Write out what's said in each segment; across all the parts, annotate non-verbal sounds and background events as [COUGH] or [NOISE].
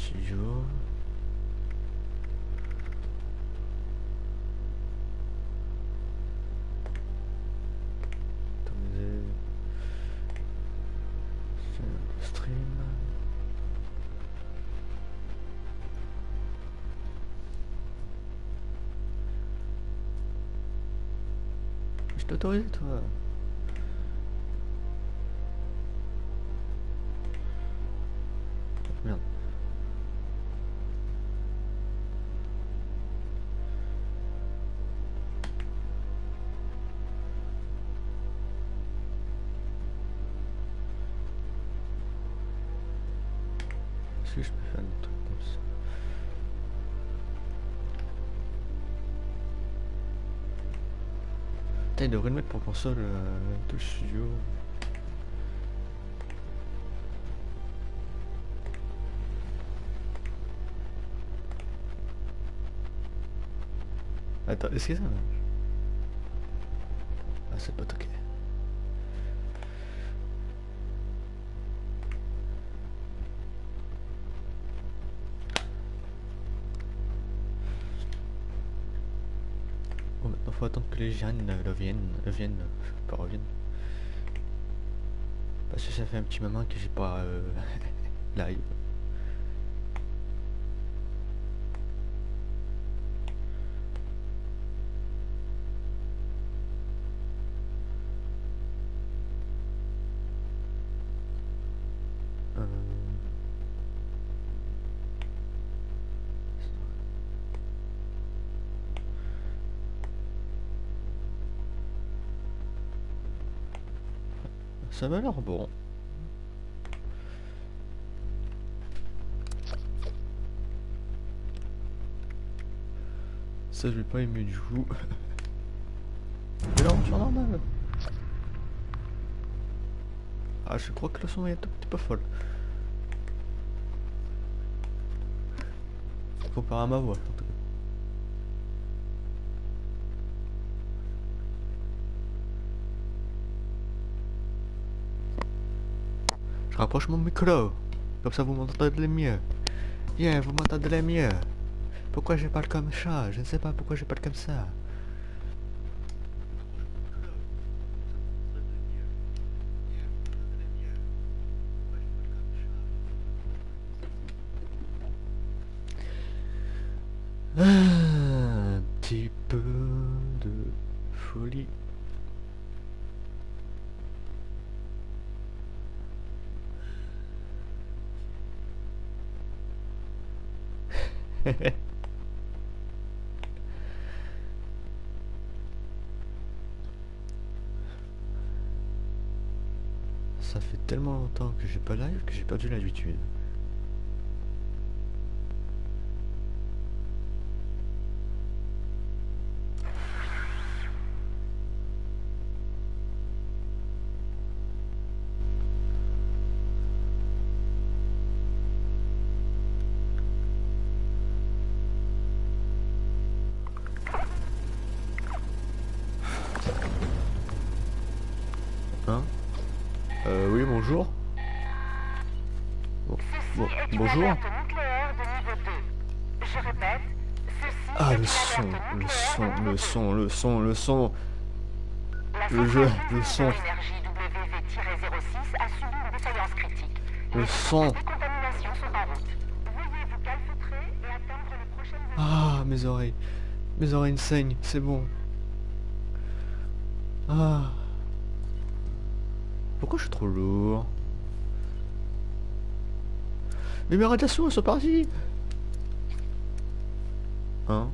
Studio. Autorisé. Stream. Je t'autorise toi. Il devrait le mettre pour console euh, le studio. Attends, est-ce que ça marche? Ah, c'est pas. Bon, les jeunes euh, reviennent, reviennent, pas reviennent. Parce que ça fait un petit moment que j'ai pas euh, [LAUGHS] live. Ça m'a l'air bon. Ça je vais pas aimer du coup. [LAUGHS] Mais là on normal. Ah je crois que le son est un petit peu folle. Comparé à ma voix en tout cas. Je rapproche mon micro. Comme ça vous m'entendez mieux. Yeah, vous m'entendez mieux. Pourquoi je parle comme ça? Je ne sais pas pourquoi je parle comme ça. Tellement longtemps que j'ai pas live que j'ai perdu l'habitude. Son, le son, le son. 2. La le jeu, le son. énergie WV-06 a subi une défaillance critique. Le son. Ah mes oreilles. Mes oreilles saignent, c'est bon. Ah. Pourquoi je suis trop lourd? Mais mes radiations elles sont parties Hein?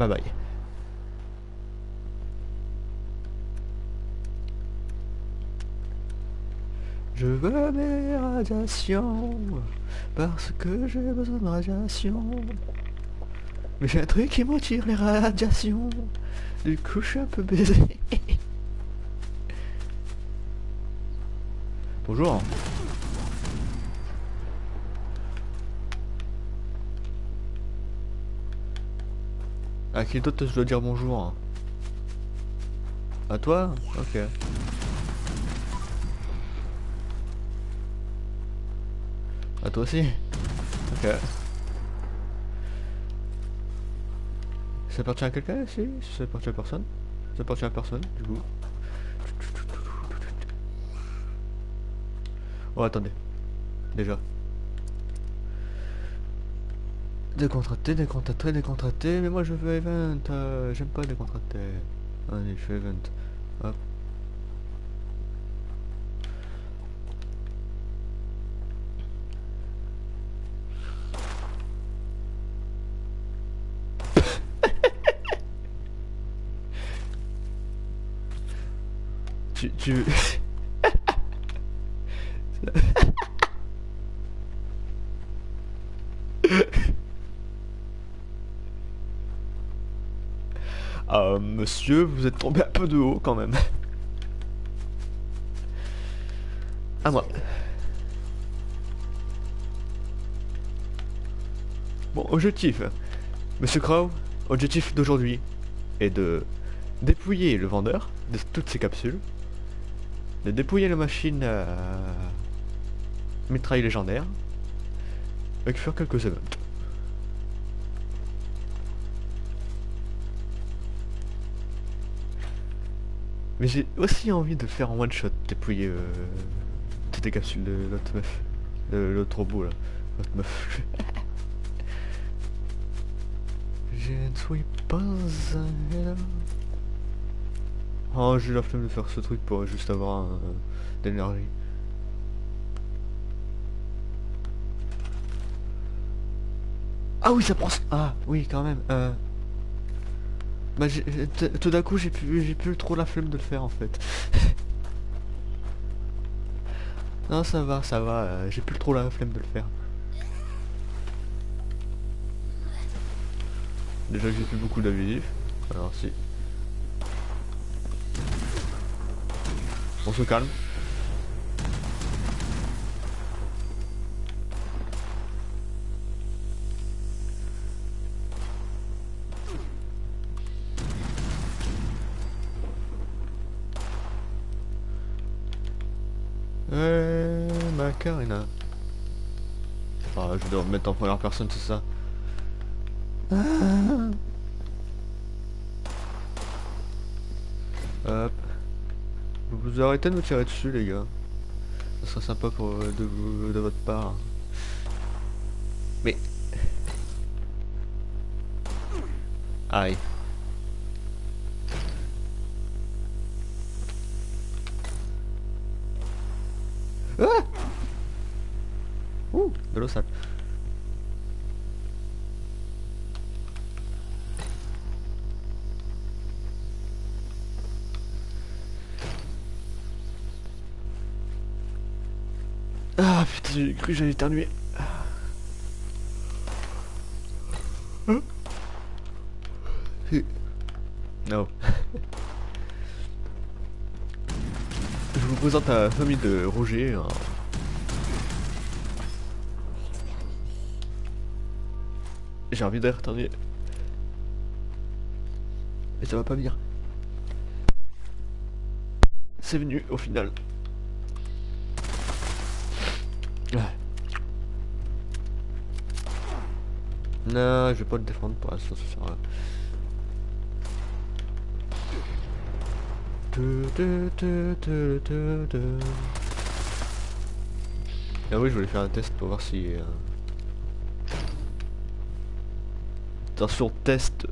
Bye bye. Je veux mes radiations parce que j'ai besoin de radiations. Mais j'ai un truc qui m'attire les radiations. Du coup, je suis un peu baisé. Bonjour. À qui d'autre je dois dire bonjour hein À toi Ok. À toi aussi Ok. Ça appartient à quelqu'un ici? Ça appartient à personne? Ça appartient à personne, du coup. Oh, attendez. Déjà. Décontracté, décontracté, décontracté, mais moi je veux event, euh, j'aime pas décontracté. Allez, je fais event. Hop. tu, tu... [LAUGHS] monsieur, vous êtes tombé un peu de haut quand même. À moi. Bon, objectif. Monsieur Crow, objectif d'aujourd'hui est de dépouiller le vendeur de toutes ces capsules, de dépouiller la machine à mitraille légendaire, et de faire quelques events. Mais j'ai aussi envie de faire en one shot, dépouiller euh, toutes les capsules de l'autre meuf. De l'autre robot là. L'autre meuf. [LAUGHS] Je ne suis pas un. Oh, j'ai la flemme de faire ce truc pour juste avoir un, de l'énergie. Ah oui, ça prend... Ah oui, quand même. Euh... Bah, tout d'un coup, j'ai plus, plus trop la flemme de le faire en fait. [LAUGHS] non, ça va, ça va. euh, j'ai plus trop la flemme de le faire. Déjà que j'ai plus beaucoup d'abusifs. Alors si. On se calme. Me mettre en première personne, c'est ça? Hop. Vous arrêtez de me tirer dessus, les gars. Ça serait sympa pour, euh, de, de votre part. Mais... Aïe. Cru que j'allais éternuer. Hein. Non. Je vous présente la famille de Roger. un- J'ai envie d'air éternuer. Mais ça va pas venir. C'est venu au final. Non, je vais pas le défendre pour l'instant, ça sert à. Ah oui, je voulais faire un test pour voir si... euh, Attention, test.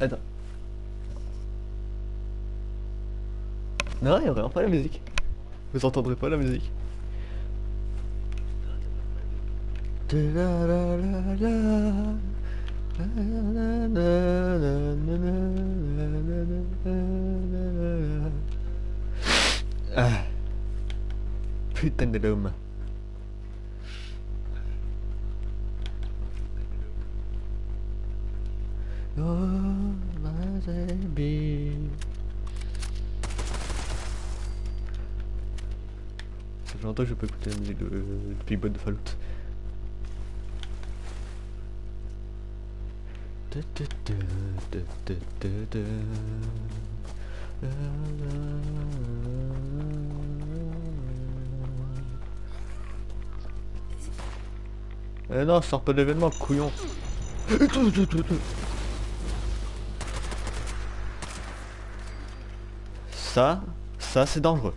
Attends. Non, il y aura pas la musique. Vous entendrez pas la musique. Ah. Putain de l'homme. Oh, my longtemps que je peux écouter la musique de, de Big Fallout. Eh non, sors pas d'événement, couillon. Ça, ça c'est dangereux.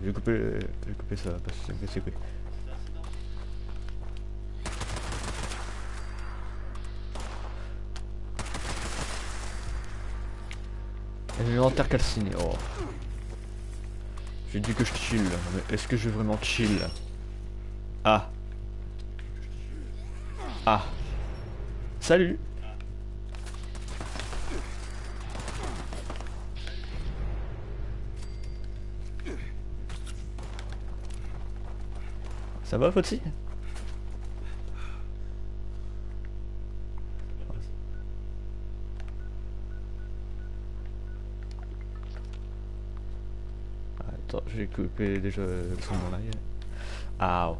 Je vais couper, je vais couper ça parce que c'est cool. Inventaire calciné, oh. J'ai dit que je chill, mais est-ce que je vais vraiment chill? Ah. Ah. Salut Ça va, Fotsi Attends, j'ai coupé déjà de mon live. Ah.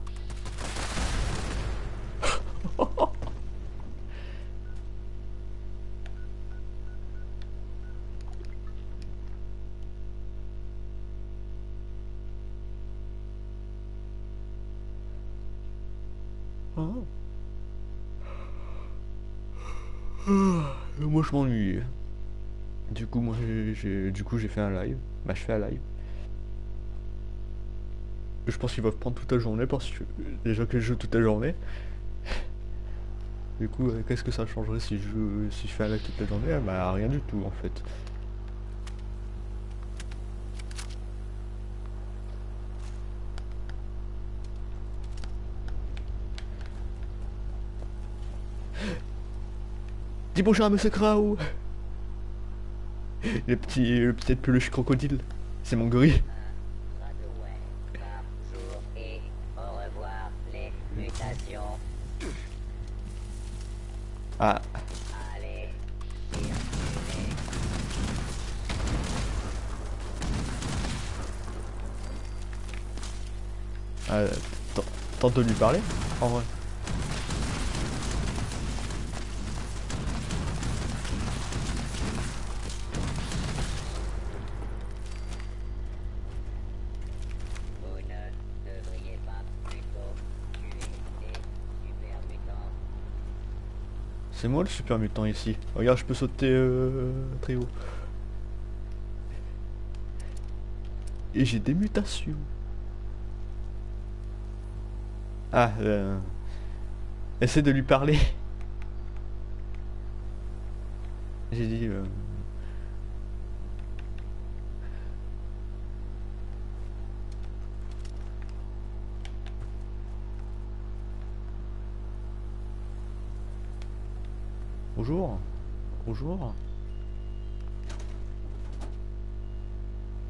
Je. Du coup moi j'ai- du coup j'ai fait un live. Bah je fais un live. Je pense qu'il va prendre toute la journée parce que déjà que je joue toute la journée. Du coup euh, qu'est-ce que ça changerait si je si je fais un live toute la journée? Ah, Bah rien du tout en fait. Dis bonjour à Monsieur Krau Le petit, le petit peluche crocodile. C'est mon gorille. Ah, t- tente de lui parler En vrai. C'est moi le super mutant ici. Regarde, je peux sauter euh, très haut. Et j'ai des mutations. Ah, euh... Essaie de lui parler. [LAUGHS] J'ai dit... euh, Bonjour. Bonjour.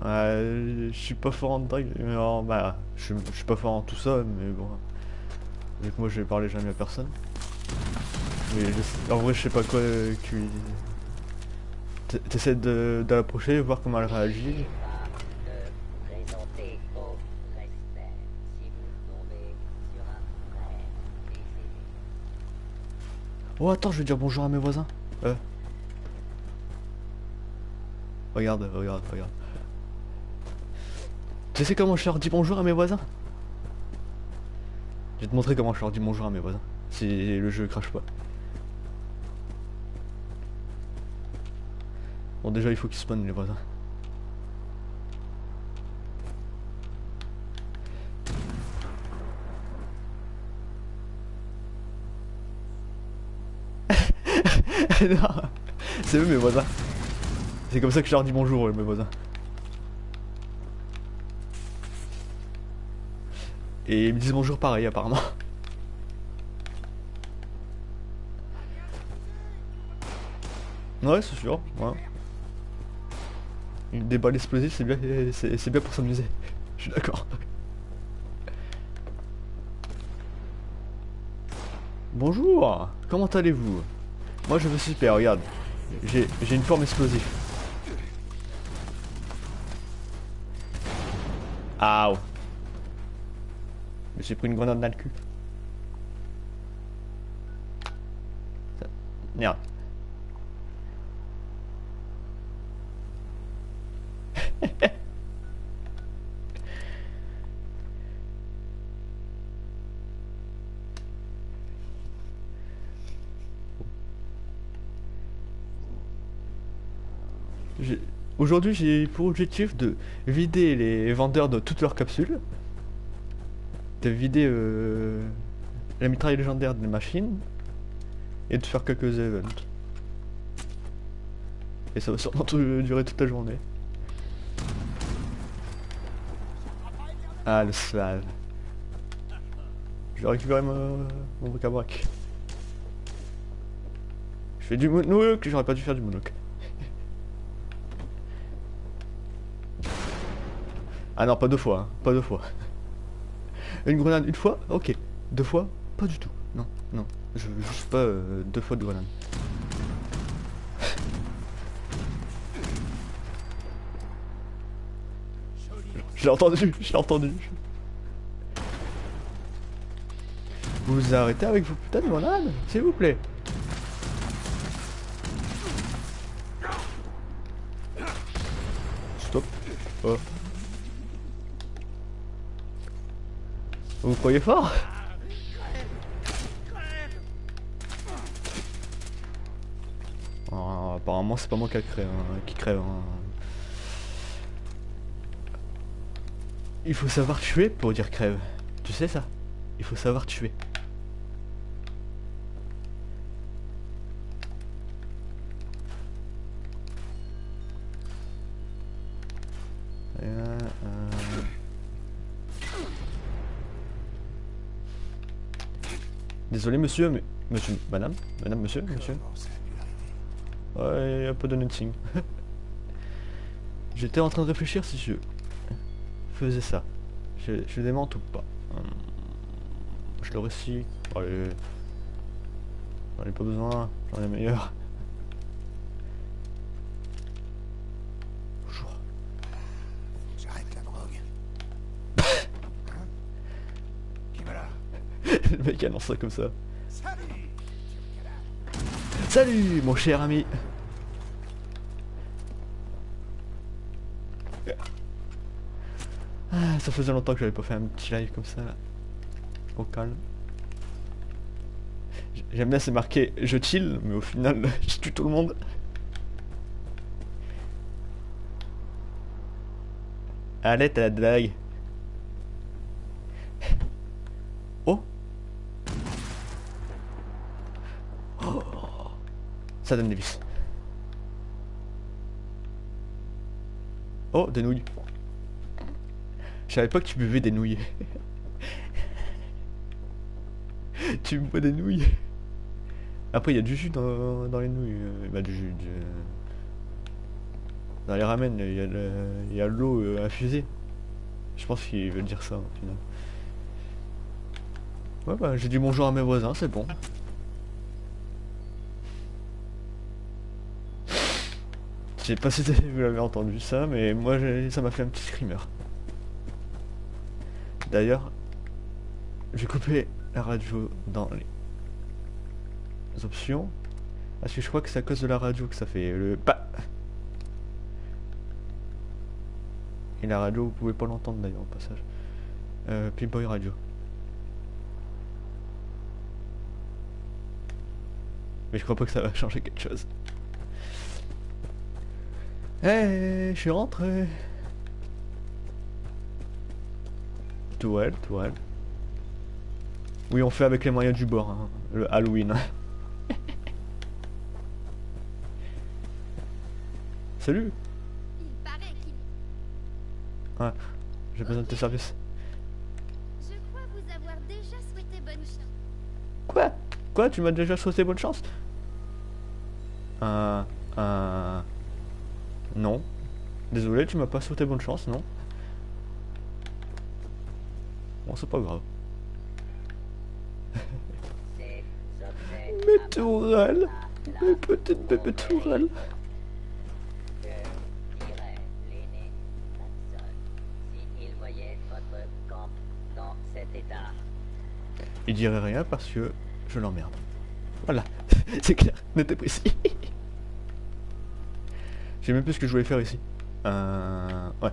Euh, je suis pas fort en drag, non, bah, je, suis pas fort en tout ça, mais bon. Vu que moi je vais parler jamais à personne. Mais je en vrai je sais pas quoi euh, que lui- T- T'essaies l'approcher, voir comment elle réagit. Oh attends, je vais dire bonjour à mes voisins. Euh. Regarde, regarde, regarde. Tu sais comment je leur dis bonjour à mes voisins? Je vais te montrer comment je leur dis bonjour à mes voisins. Si le jeu crache pas. Bon déjà il faut qu'ils spawnent les voisins. C'est eux mes voisins. C'est comme ça que je leur dis bonjour, mes voisins. Et ils me disent bonjour pareil, apparemment. Ouais, c'est sûr. Des balles explosives, c'est bien, c'est bien pour s'amuser. Je suis d'accord. Bonjour, comment allez-vous? Moi je vais super, regarde. J'ai une forme explosive. Aouh. J'ai pris une grenade dans le cul. Merde. Aujourd'hui, j'ai pour objectif de vider les vendeurs de toutes leurs capsules, de vider euh, la mitraille légendaire des machines et de faire quelques events. Et ça va sûrement tout- durer toute la journée. Ah, le slave. Je vais récupérer mon, mon bric-à-brac. Je fais du moonwalk, j'aurais pas dû faire du moonwalk. Ah non, pas deux fois, hein, pas deux fois. [LAUGHS] Une grenade une fois? Ok. Deux fois? Pas du tout. Non, non. Je juste pas euh, deux fois de grenade. Je l'ai entendu, je entendu. Vous vous arrêtez avec vos putains de grenades S'il vous plaît. Stop. Oh. Vous croyez fort Ah, Apparemment c'est pas moi qui crève, hein, qui crève. hein. Il faut savoir tuer pour dire crève. Tu sais ça? Il faut savoir tuer. Désolé monsieur, mais... Monsieur, madame Madame, monsieur, monsieur Ouais, un peu de nothing. [LAUGHS] J'étais en train de réfléchir si je faisais ça. Je, je démente ou pas? Hum, Je le récite. Allez. J'en ai pas besoin, j'en ai meilleur. Mec annonce ça comme ça. Salut mon cher ami Ah, ça faisait longtemps que j'avais pas fait un petit live comme ça là. Au calme. J'aime bien c'est marqué je chill mais au final [LAUGHS] je tue tout le monde. Allez t'as la blague. Ça donne des vis. Oh, des nouilles. Je savais pas que tu buvais des nouilles. [LAUGHS] tu bois des nouilles. Après, il y a du jus dans, les nouilles. euh, Bah, du jus. du- Dans les ramen, il y a l'eau euh, infusée. Je pense qu'il veut dire ça au final. Ouais, bah, j'ai dit bonjour à mes voisins, c'est bon. Sais pas si [LAUGHS] vous l'avez entendu ça, mais moi ça m'a fait un petit screamer. D'ailleurs, j'ai coupé la radio dans les options. Parce que je crois que c'est à cause de la radio que ça fait le pas. Et la radio, vous pouvez pas l'entendre d'ailleurs au passage. Euh, Pimboy Radio. Mais je crois pas que ça va changer quelque chose. Hey, je suis rentré. Tourelle, tourelle. Oui, on fait avec les moyens du bord, hein, le Halloween. [LAUGHS] Salut Il paraît qu'il... Ouais, j'ai besoin de tes services. Je crois vous avoir déjà souhaité bonne chance. Quoi? Quoi? Tu m'as déjà souhaité bonne chance? Un... Un... Non. Désolé, tu m'as pas souhaité bonne chance, non Bon, c'est pas grave. [LAUGHS] Mes tourelles Mes petites bébés tourelles. Il dirait rien parce que je l'emmerde. Voilà, [LAUGHS] c'est clair, net et précis. [LAUGHS] J'ai même plus ce que je voulais faire ici. Euh... Ouais.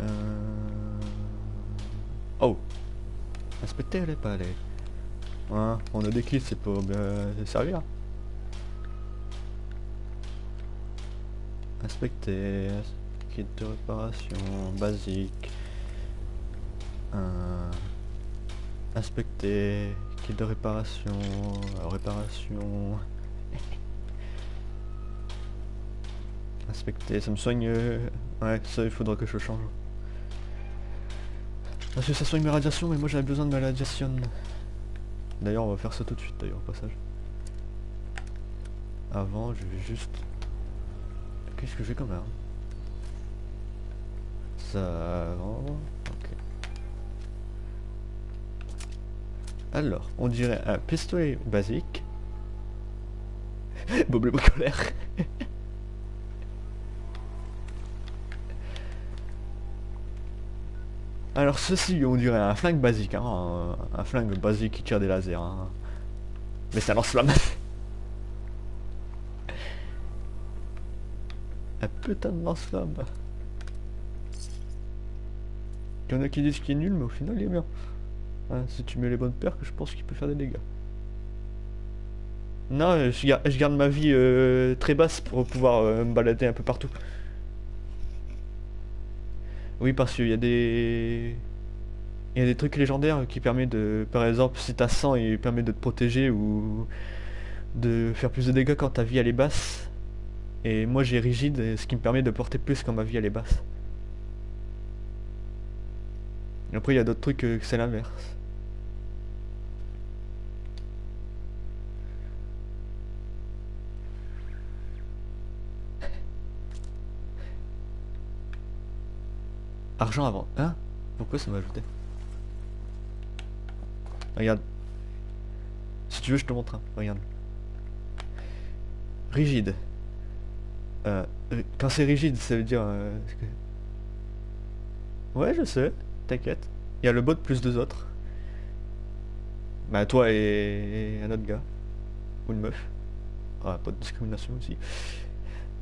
Euh... Oh Inspecter les palais. Hein, on a des kits, c'est pour bien servir. Inspecter, kit de réparation basique. Euh, inspecter, kit de réparation, euh, réparation. inspecter, ça me soigne. euh, Ouais, ça il faudra que je change. Parce que ça soigne mes radiations, mais moi j'avais besoin de ma radiation. D'ailleurs, on va faire ça tout de suite, d'ailleurs, au passage. Avant, je vais juste Qu'est-ce que j'ai comme arme? Ça... Alors, on dirait un pistolet basique. [LAUGHS] Bob le bricolaire. [LAUGHS] Alors ceci, on dirait un flingue basique, hein, un, flingue basique qui tire des lasers. hein. Mais ça lance flamme. [LAUGHS] Un putain de lance-flamme. Il y en a qui disent qu'il est nul, mais au final il est bien. Hein, si tu mets les bonnes que je pense qu'il peut faire des dégâts. Non, je, gar- je garde ma vie euh, très basse pour pouvoir euh, me balader un peu partout. Oui, parce qu'il y a des... Il y a des trucs légendaires qui permettent de... Par exemple, si t'as 100, il permet de te protéger ou de faire plus de dégâts quand ta vie elle est basse. Et moi j'ai rigide, ce qui me permet de porter plus quand ma vie elle est basse. Et après il y a d'autres trucs que c'est l'inverse. Argent avant. Hein? Pourquoi ça m'a ajouté? Regarde. Si tu veux je te montre un. Regarde. Rigide. Euh, quand c'est rigide, ça veut dire... euh, Ouais, je sais, t'inquiète. Il y a le bot plus deux autres. Bah toi et, et un autre gars. Ou une meuf. Ah, pas de discrimination aussi.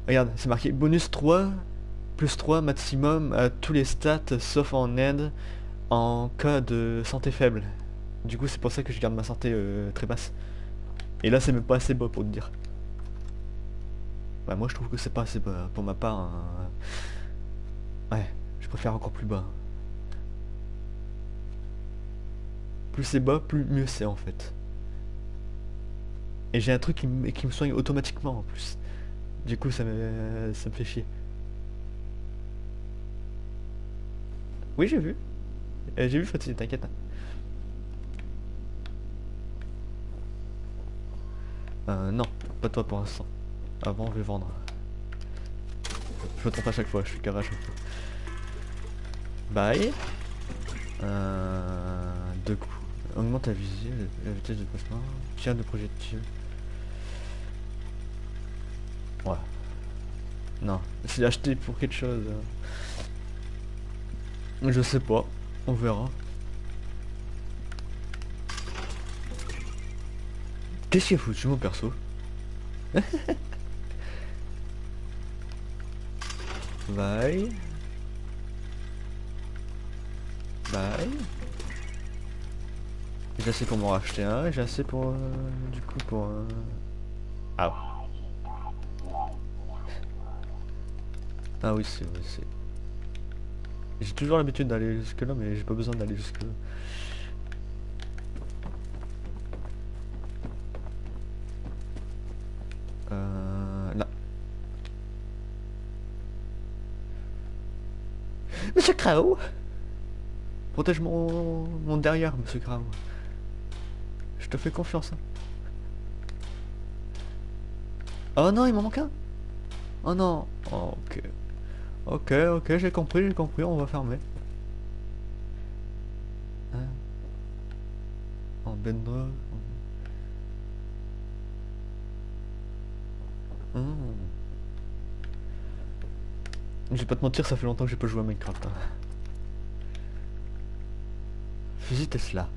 Regarde, c'est marqué bonus 3, plus 3 maximum à tous les stats sauf en aide en cas de santé faible. Du coup, c'est pour ça que je garde ma santé euh, très basse. Et là, c'est même pas assez bas pour te dire. Ouais, moi je trouve que c'est pas assez bas. Pour ma part, hein. ouais, je préfère encore plus bas. Plus c'est bas, plus mieux c'est en fait. Et j'ai un truc qui, me- qui me soigne automatiquement en plus. Du coup, ça me, ça me fait chier. Oui, j'ai vu. Euh, j'ai vu Fatih, t'inquiète. hein. Euh, non, pas toi pour l'instant. Avant, je vais vendre. Je me trompe à chaque fois, je suis carré à chaque fois. Bye. Euh, deux coups. Augmente la visée, la vitesse de déplacement, tir de projectile. Ouais. Non, c'est acheté pour quelque chose. Je sais pas, on verra. Qu'est-ce qu'il a foutu mon perso? [LAUGHS] Bye. Bye. J'ai assez pour m'en racheter un, et j'ai assez pour... euh, du coup pour... euh, Ah. Ah oui, c'est... oui, c'est... J'ai toujours l'habitude d'aller jusque là, mais j'ai pas besoin d'aller jusque là. Euh... Là. Monsieur Crow Protège mon, mon derrière, monsieur Graham. Je te fais confiance. hein. Oh non, il m'en manque un. Oh non. Oh, ok. Ok, ok, j'ai compris, j'ai compris, on va fermer. Hein En bendre. Hmm. Je vais pas te mentir, ça fait longtemps que j'ai pas joué à Minecraft. hein. Fusil Tesla.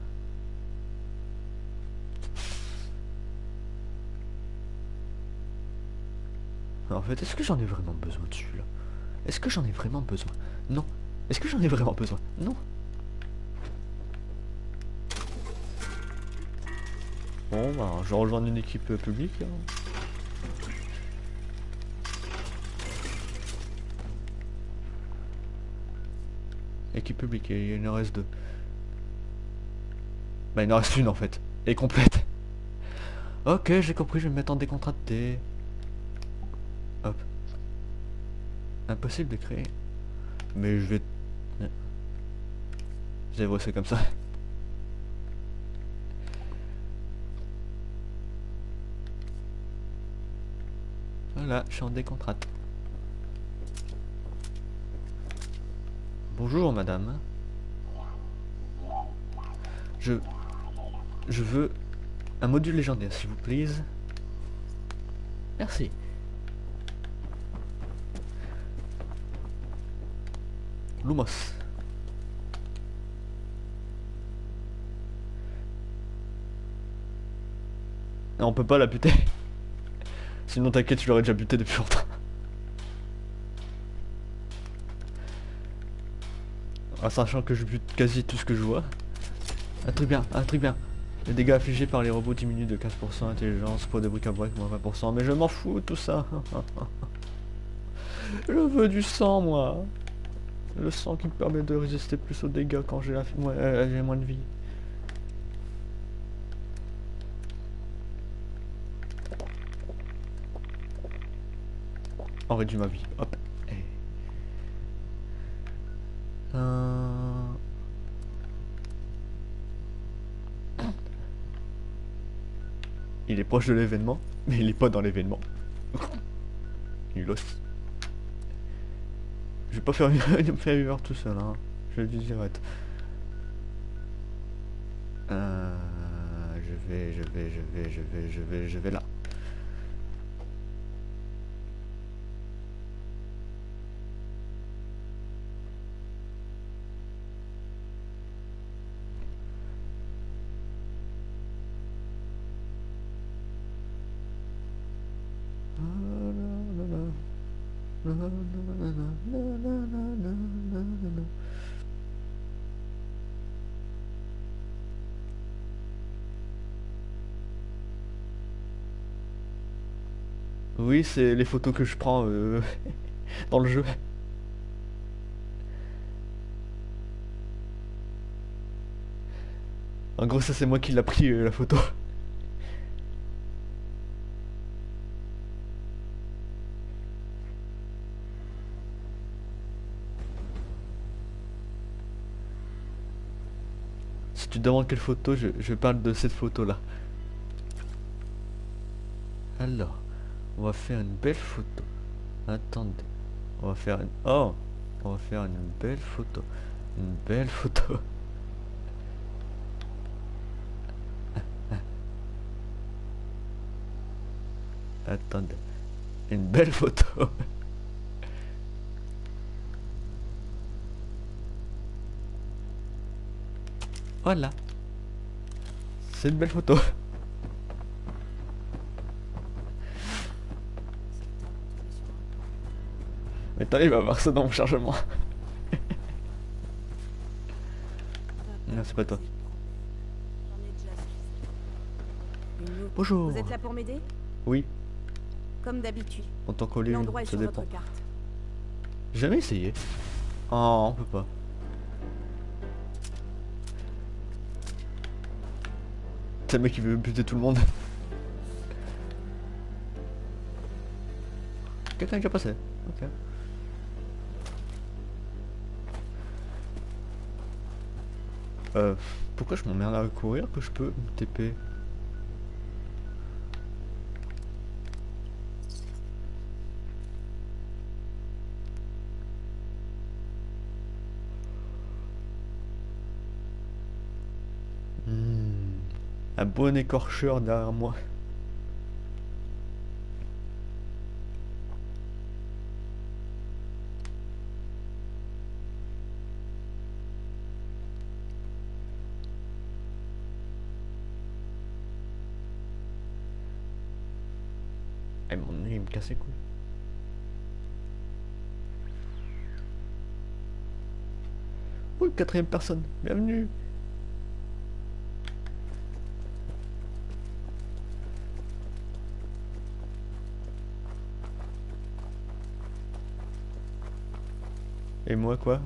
En fait, est-ce que j'en ai vraiment besoin de celui-là? Est-ce que j'en ai vraiment besoin? Non. Est-ce que j'en ai vraiment besoin? Non. Bon, bah, je rejoindre une équipe euh, publique. hein. Équipe publique, et il en reste deux. Bah, il en reste une en fait. Et complète. Ok, j'ai compris, je vais me mettre en décontracté. Hop. Impossible de créer. Mais je vais... J'ai c'est comme ça. Voilà, je suis en décontracte. Bonjour madame. Je... Je veux un module légendaire s'il vous plaît. Merci. Lumos. Ah, On peut pas la buter. [LAUGHS] Sinon t'inquiète, tu l'aurais déjà buté depuis longtemps. En sachant que je bute quasi tout ce que je vois. Un truc bien, un truc bien. Les dégâts affligés par les robots diminuent de 15%, intelligence, poids de bric-à-brac, moins 20%. Mais je m'en fous tout ça. [LAUGHS] je veux du sang, moi. Le sang qui me permet de résister plus aux dégâts quand j'ai euh, moins de vie. On réduit ma vie. Hop. Et- Euh, Il est proche de l'événement, mais il est pas dans l'événement. Nulos. Je vais pas faire une, [LAUGHS] faire tout seul, hein. Je le. Euh, je vais, je vais, je vais, je vais, je vais, je vais là. C'est les photos que je prends euh, [LAUGHS] dans le jeu. En gros, ça c'est moi qui l'a pris euh, la photo. [LAUGHS] Si tu demandes quelle photo, je, je parle de cette photo là. Alors, on va faire une belle photo. Attendez, on va faire une... Oh On va faire une belle photo. Une belle photo. [LAUGHS] Attendez. Une belle photo. [LAUGHS] Voilà. C'est une belle photo. Mais attends, il va voir ça dans mon chargement. [LAUGHS] non, c'est pas toi. Bonjour. Vous êtes là pour m'aider? Oui, Comme d'habitude. en tant qu'au ça sur dépend. votre carte. Jamais essayé. Oh, on peut pas. C'est le mec qui veut buter tout le monde. Quelqu'un est déjà passé. Ok. Euh, pourquoi je m'emmerde à courir que je peux me TP Hmm, Un bon écorcheur derrière moi. Et Oh, le quatrième personne, bienvenue Et moi quoi?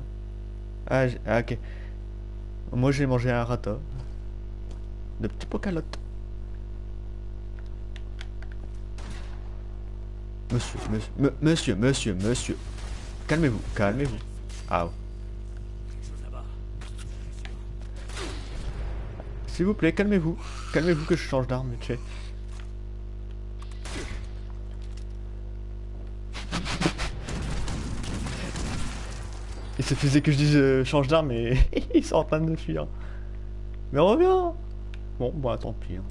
Ah, ah, ok. Moi j'ai mangé un rata. De petits pocalottes. Monsieur, monsieur, monsieur, monsieur. Calmez-vous, calmez-vous. Ah. S'il vous plaît, calmez-vous. Calmez-vous que je change d'arme, fait. Il suffisait que je dise euh, change d'arme et [LAUGHS] ils sont en train de fuir. Mais reviens Bon, bah tant pis. hein.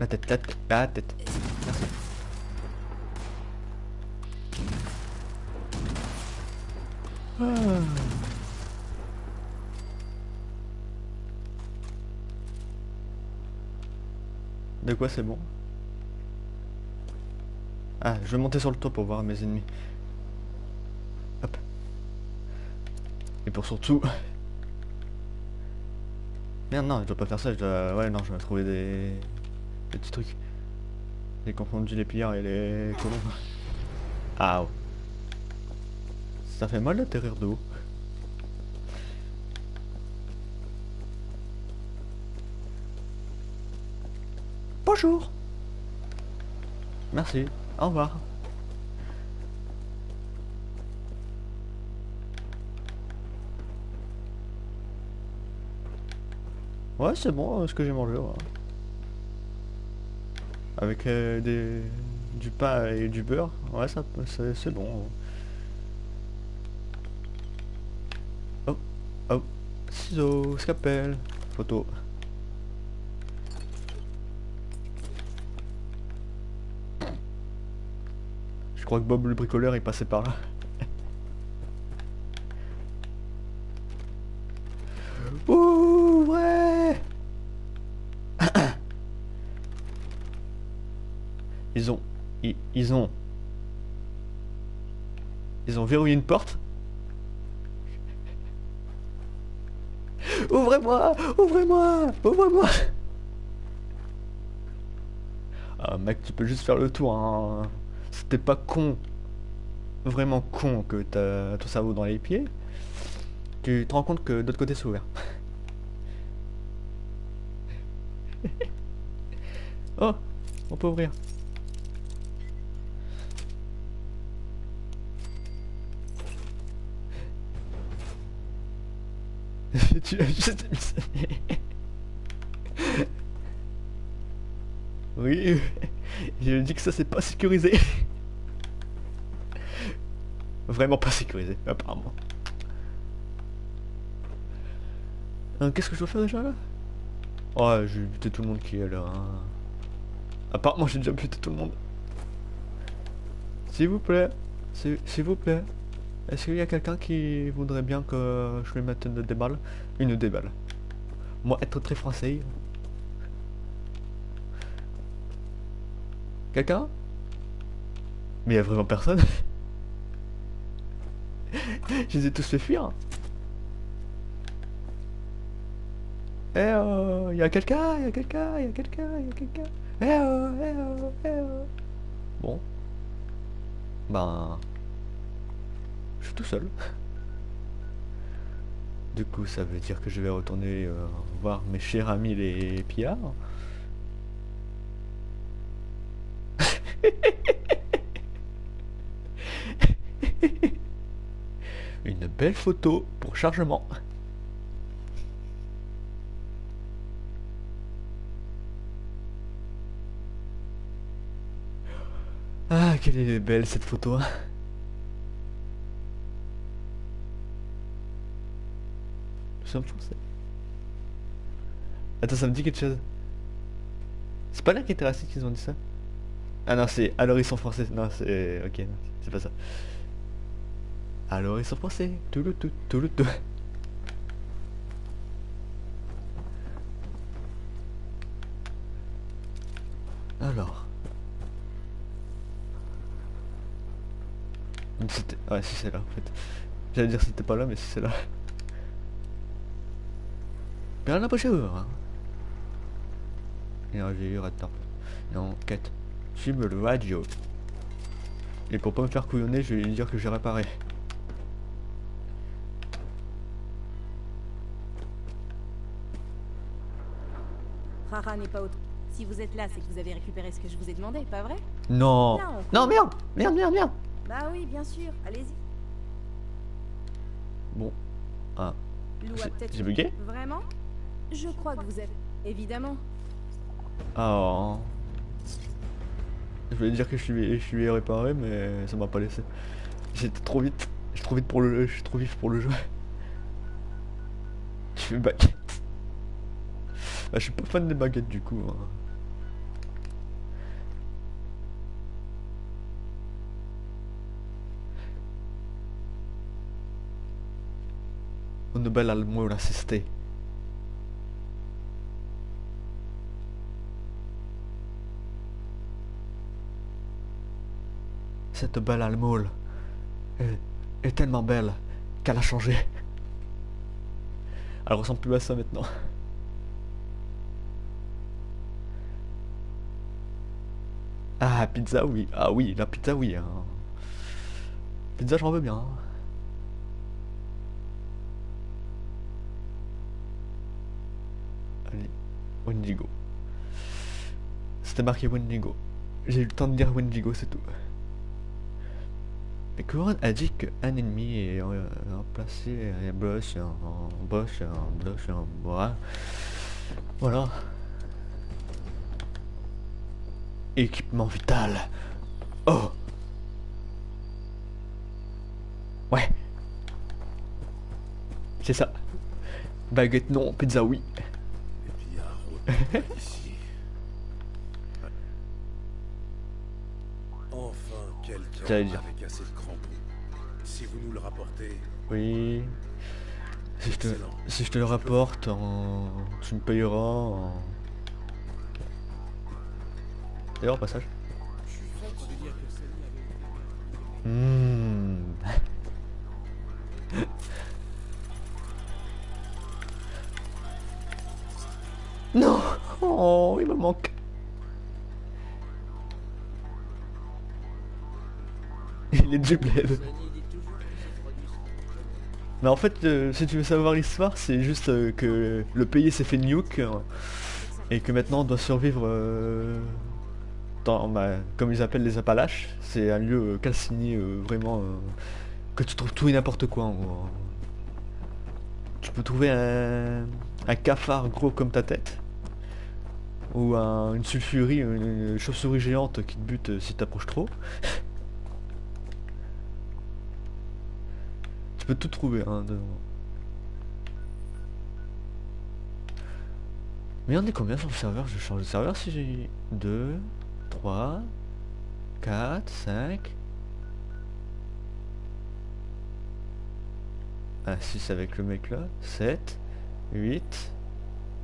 La tête, la tête, la tête. Merci. Ah. De quoi c'est bon? Ah, je vais monter sur le toit pour voir mes ennemis. Hop. Et pour surtout... [LAUGHS] Merde, non, je dois pas faire ça, je dois... Ouais, non, je vais trouver des... des petits trucs. J'ai confondu les pillards et les colons. Ah, ouais. Ça fait mal d'atterrir de haut. Bonjour Merci, au revoir. Ouais, c'est bon euh, ce que j'ai mangé. ouais. Avec euh, du pain et du beurre, ouais, ça, c'est bon. Oh, oh, ciseaux, scalpel, photo. Je crois que Bob le bricoleur est passé par là. Ils, ont... Ils ont verrouillé une porte Ouvrez-moi Ouvrez-moi Ouvrez-moi Ah mec, tu peux juste faire le tour, hein. C'était pas con. Vraiment con que t'as ton cerveau dans les pieds. Tu te rends compte que de l'autre côté c'est ouvert. [LAUGHS] oh On peut ouvrir. Tu as juste. Oui, je dis que ça c'est pas sécurisé. Vraiment pas sécurisé, apparemment. Euh, Qu'est-ce que je dois faire déjà là? Oh, j'ai buté tout le monde qui est là. hein. Apparemment, j'ai déjà buté tout le monde. S'il vous plaît, s'il vous plaît, est-ce qu'il y a quelqu'un qui voudrait bien que je lui mette une des balles? Une des balles. Moi, être très français. Quelqu'un? Mais il y a vraiment personne [LAUGHS] Je les ai tous fait fuir Eh oh, y a quelqu'un, y a quelqu'un, y a quelqu'un, y a quelqu'un. Eh oh, eh oh, eh oh. Bon. Ben. Je suis tout seul. Du coup, ça veut dire que je vais retourner euh, voir mes chers amis les pillards. [LAUGHS] Une belle photo pour chargement. Ah, quelle est belle cette photo. Français. Attends, ça me dit quelque chose. C'est pas là qui était raciste qu'ils ont dit ça? Ah non, c'est alors ils sont français. Non, c'est. Ok, c'est pas ça. Alors ils sont français. Tout le tout, tout le tout. Alors. C'était. Ouais, si c'est là en fait. J'allais dire c'était pas là, mais si c'est là. Bien la hein. Et j'ai eu attends. Et enquête. Cible le radio. Et pour pas me faire couillonner, je vais lui dire que j'ai réparé. Rara n'est pas au... Si vous êtes là, c'est que vous avez récupéré ce que je vous ai demandé, pas vrai? Non. Non. Non, merde Merde, merde, merde Bah oui, bien sûr, allez-y. Bon. Ah. J'ai bugué? Vraiment? Je crois que vous êtes... Évidemment. Oh. Je voulais dire que je suis, réparé, mais ça m'a pas laissé. J'étais trop vite. Je suis trop vite pour le, je suis trop vif pour le jeu. [LAUGHS] Je fais baguette. Bah, je suis pas fan des baguettes du coup. hein. Une belle almohade assistée. Cette belle almoule est, est tellement belle qu'elle a changé. Elle ressemble plus à ça maintenant. Ah, pizza, oui. Ah oui, la pizza, oui. hein. Pizza, j'en veux bien. Allez, Wendigo. C'était marqué Wendigo. J'ai eu le temps de dire Wendigo, c'est tout. Et Couronne a dit qu'un ennemi est euh, remplacé un boss, un boss, un boss, un bois. Voilà. Équipement vital. Oh Ouais. C'est ça. Baguette non, pizza oui. [LAUGHS] Enfin, quelqu'un. Si vous nous le rapportez, Oui. Si je te, Excellent. si je te le rapporte, en- tu me payeras en... D'ailleurs, au passage. Mmh. Non Oh, il me manque. Il est du bled. Mais en fait, euh, si tu veux savoir l'histoire, c'est juste euh, que le pays s'est fait nuke euh, et que maintenant on doit survivre dans, bah, comme ils appellent les Appalaches. C'est un lieu calciné vraiment que tu trouves tout et n'importe quoi en gros. Tu peux trouver un, cafard gros comme ta tête ou un- une sulfurie, une, une chauve-souris géante qui te bute si t'approches trop. Tu peux tout trouver hein, dedans. Mais on est combien sur le serveur? Je change de serveur si j'ai 2, 3, 4, 5. Ah 6 avec le mec là, 7, 8,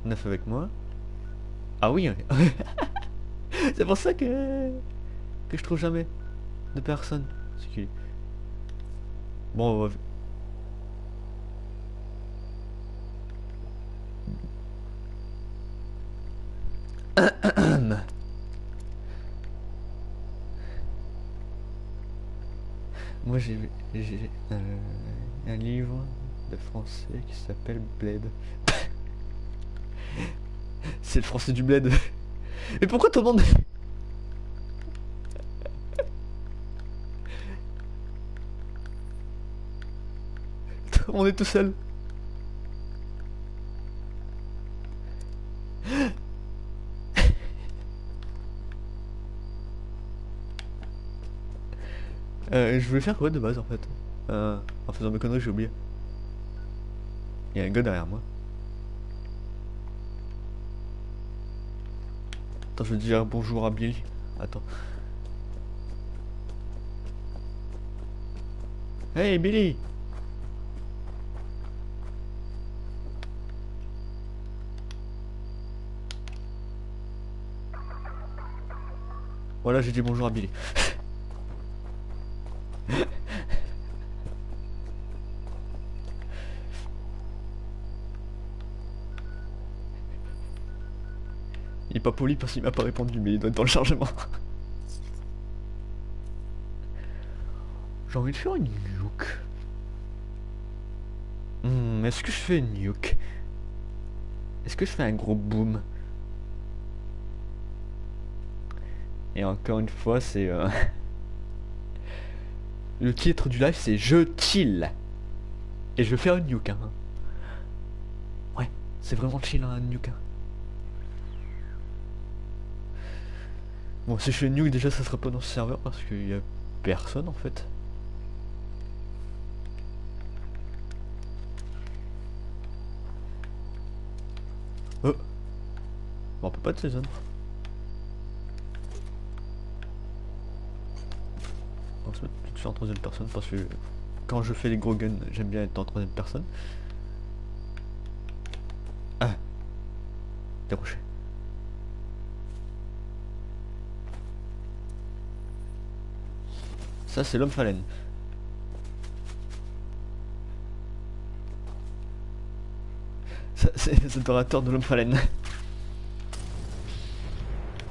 9 avec moi. Ah oui, [LAUGHS] c'est pour ça que que je trouve jamais de personne. Bon, on va... [COUGHS] Moi j'ai euh, un livre de français qui s'appelle Bled. [COUGHS] C'est le français du Bled. [COUGHS] Mais pourquoi tout le monde... On est tout seul. Euh, je voulais faire quoi de base en fait euh, En faisant mes conneries, j'ai oublié. Il y a un gars derrière moi. Attends, je vais dire bonjour à Billy. Attends. Hey Billy Voilà, j'ai dit bonjour à Billy. [LAUGHS] Il est pas poli parce qu'il m'a pas répondu, mais il doit être dans le chargement. J'ai envie de faire une nuke. Hmm, est-ce que je fais une nuke? Est-ce que je fais un gros boom? Et encore une fois, c'est... euh, Le titre du live, c'est Je chill. Et je vais faire une nuke. hein. Ouais, c'est vraiment chill, hein, une nuke. Bon, si je fais une nuke, déjà, ça sera pas dans ce serveur parce qu'il y a personne en fait. Oh Bon, on peut pas de ces se mettre tout en troisième personne parce que quand je fais les gros guns, j'aime bien être en troisième personne. Ah Déroché. Ça, c'est l'homme phalène. Ça, c'est les adorateurs de l'homme phalène.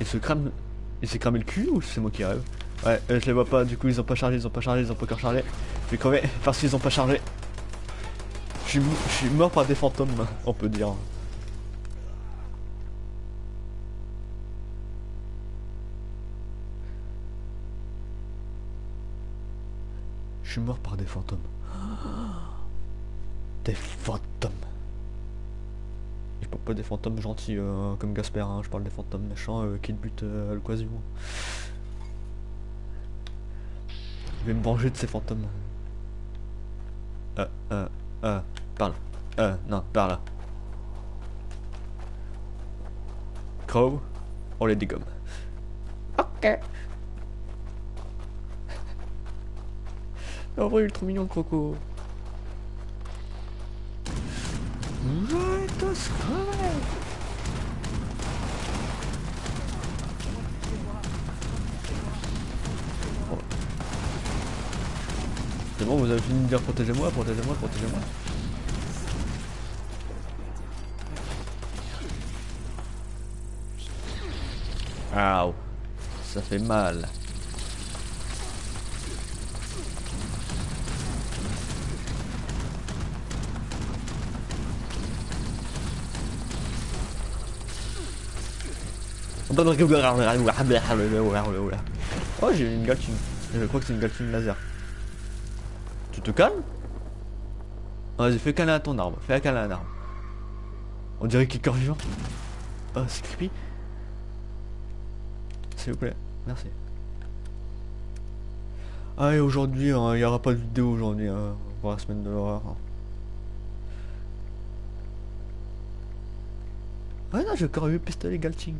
Il se crame... Il s'est cramé le cul ou c'est moi qui rêve? Ouais, euh, je les vois pas, du coup ils ont pas chargé, ils ont pas chargé, ils ont pas encore chargé. Je vais crever parce qu'ils ont pas chargé. Je suis, mort par des fantômes, on peut dire. Je suis mort par des fantômes. Des fantômes. Je parle pas des fantômes gentils euh, comme Gasper, hein, je parle des fantômes méchants euh, qui te butent à l'occasion. Je vais me venger de ces fantômes. Euh, euh, euh, par là. Euh, non, par là. Crow, on les dégomme. Ok. En vrai, il est trop mignon le croco. Bon, vous avez fini de dire protégez-moi, protégez-moi, protégez-moi. Aouh, ça fait mal. Oh, j'ai une Gatling. Je crois que c'est une Gatling laser. Tu te calmes Vas-y, fais câlin à ton arbre. Fais un câlin à un. On dirait qu'il est corps vivant. Oh, c'est creepy. S'il vous plaît. Merci. Ah, et aujourd'hui, hein, il n'y aura pas de vidéo aujourd'hui hein, pour la semaine de l'horreur. hein. Ah non, j'ai encore eu le pistolet Galching.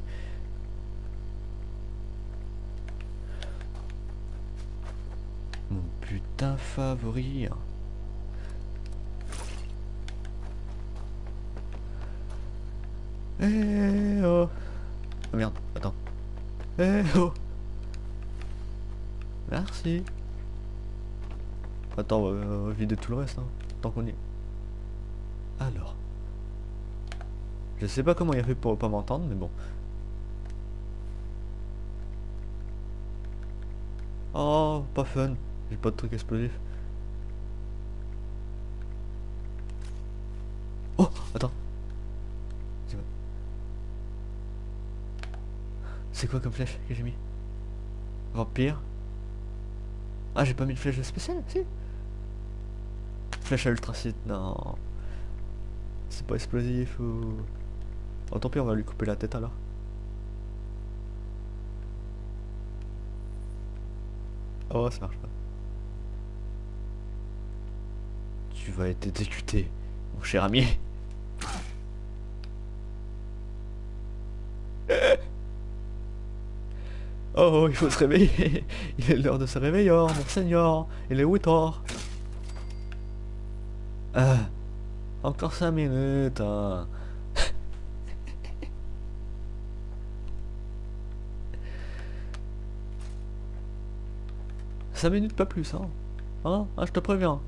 Putain favori. Eh oh. Oh merde, attends. Eh oh. Merci. Attends, on va euh, vider tout le reste, hein, tant qu'on y est. Alors. Je sais pas comment il a fait pour pas m'entendre, mais bon. Oh, pas fun. J'ai pas de truc explosif. Oh, attends. C'est quoi? Comme flèche que j'ai mis? Vampire. Ah, j'ai pas mis de flèche spéciale, si. Flèche à ultracite, non. C'est pas explosif ou... Oh tant pis, on va lui couper la tête alors. Oh, ça marche pas. Tu vas être exécuté, mon cher ami. [LAUGHS] Oh, il faut se réveiller. Il est l'heure de se réveiller, oh, mon seigneur. Il est 8 heures. Encore 5 minutes. hein. [LAUGHS] Cinq minutes, pas plus, hein. Hein, hein, je te préviens.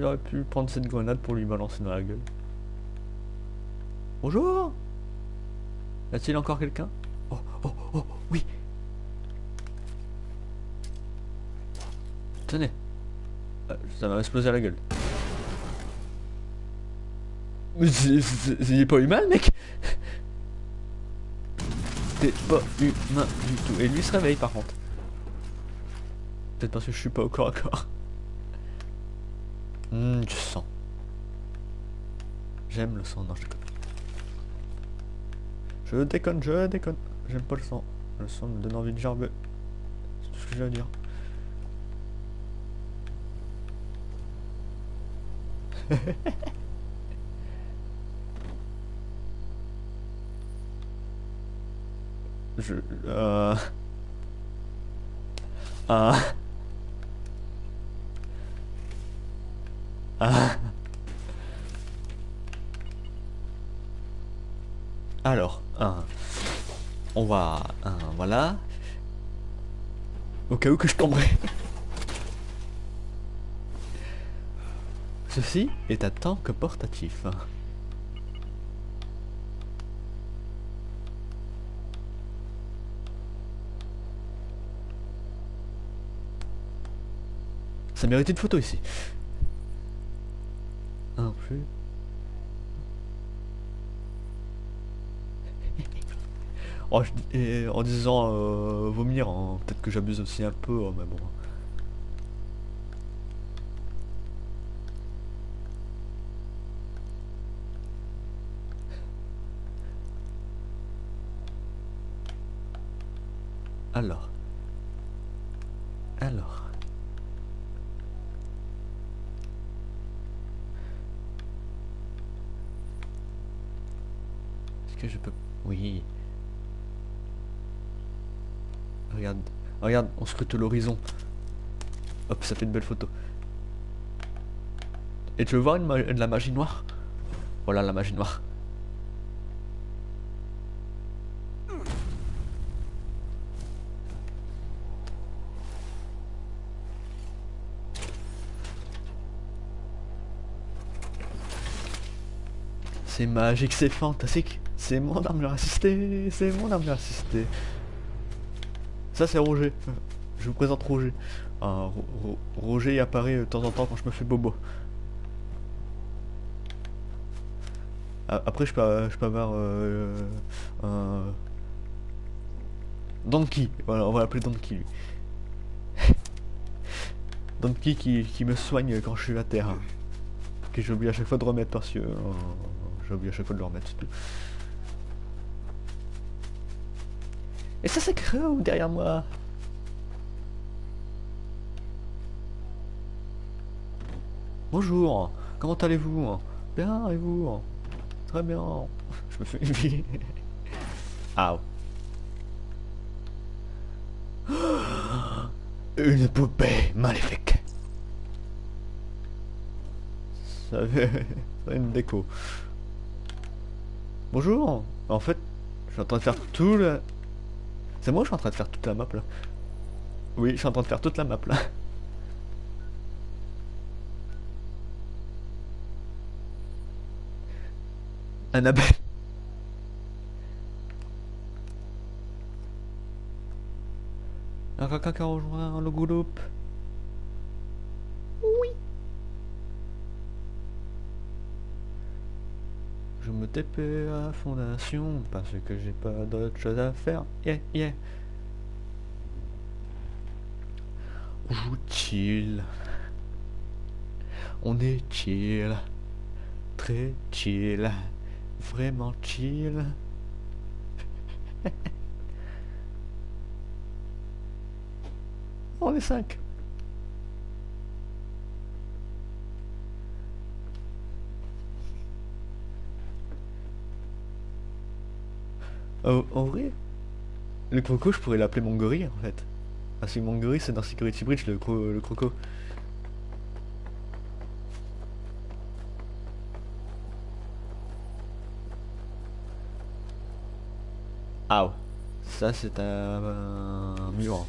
Il aurait pu prendre cette grenade pour lui balancer dans la gueule. Bonjour Y a-t-il encore quelqu'un? Oh, oh, oh, oui Tenez Euh, Ça m'a explosé à la gueule. Mais c'est c'est pas humain, mec T'es pas humain du tout. Et lui se réveille, par contre. Peut-être parce que je suis pas au corps à corps. Hum, du sang. J'aime le sang, non je déconne. Je déconne, je déconne. J'aime pas le sang. Le sang me donne envie de gerber. C'est tout ce que j'ai à dire. [LAUGHS] je... Euh... [LAUGHS] Ah... [LAUGHS] Alors, un. On va. Un, voilà. Au cas où que je tomberai. Ceci est un tank portatif. Ça méritait une photo ici. Plus. Oh, en disant euh, vomir, hein, peut-être que j'abuse aussi un peu, hein, mais bon. Alors. Que je peux... Oui. Regarde. Regarde, on scrute l'horizon. Hop, ça fait une belle photo. Et tu veux voir une ma- de la magie noire? Voilà la magie noire. C'est magique, c'est fantastique. C'est mon armure assistée, c'est mon armure assistée. Ça c'est Roger. Je vous présente Roger. Ro- Roger apparaît de temps en temps quand je me fais bobo. Après je peux, je peux avoir euh, Donkey. On va l'appeler Donkey lui. [LAUGHS] Donkey qui, qui me soigne quand je suis à terre. Que j'ai oublié à chaque fois de remettre parce que euh, j'ai oublié à chaque fois de le remettre, tout. Et ça c'est Crow derrière moi. Bonjour, comment allez-vous? Bien, et vous? Très bien. Je me fais une vie. [LAUGHS] Ah. [GASPS] Une poupée maléfique. Ça [LAUGHS] ça fait une déco. Bonjour. En fait, je suis en train de faire tout le... C'est moi, je suis en train de faire toute la map là. Oui, je suis en train de faire toute la map là. [LAUGHS] Annabelle. Quelqu'un qui a rejoint le groupe? Oui. Je me TP à fondation parce que j'ai pas d'autre chose à faire. Yeah, yeah. On joue chill. On est chill. Très chill. Vraiment chill. [LAUGHS] On est 5. Oh, en vrai, le croco, je pourrais l'appeler mon gorille en fait. Parce que mon gorille, c'est dans Security Bridge le, cro- le croco. Ah ouais. Ça, c'est un, un mur.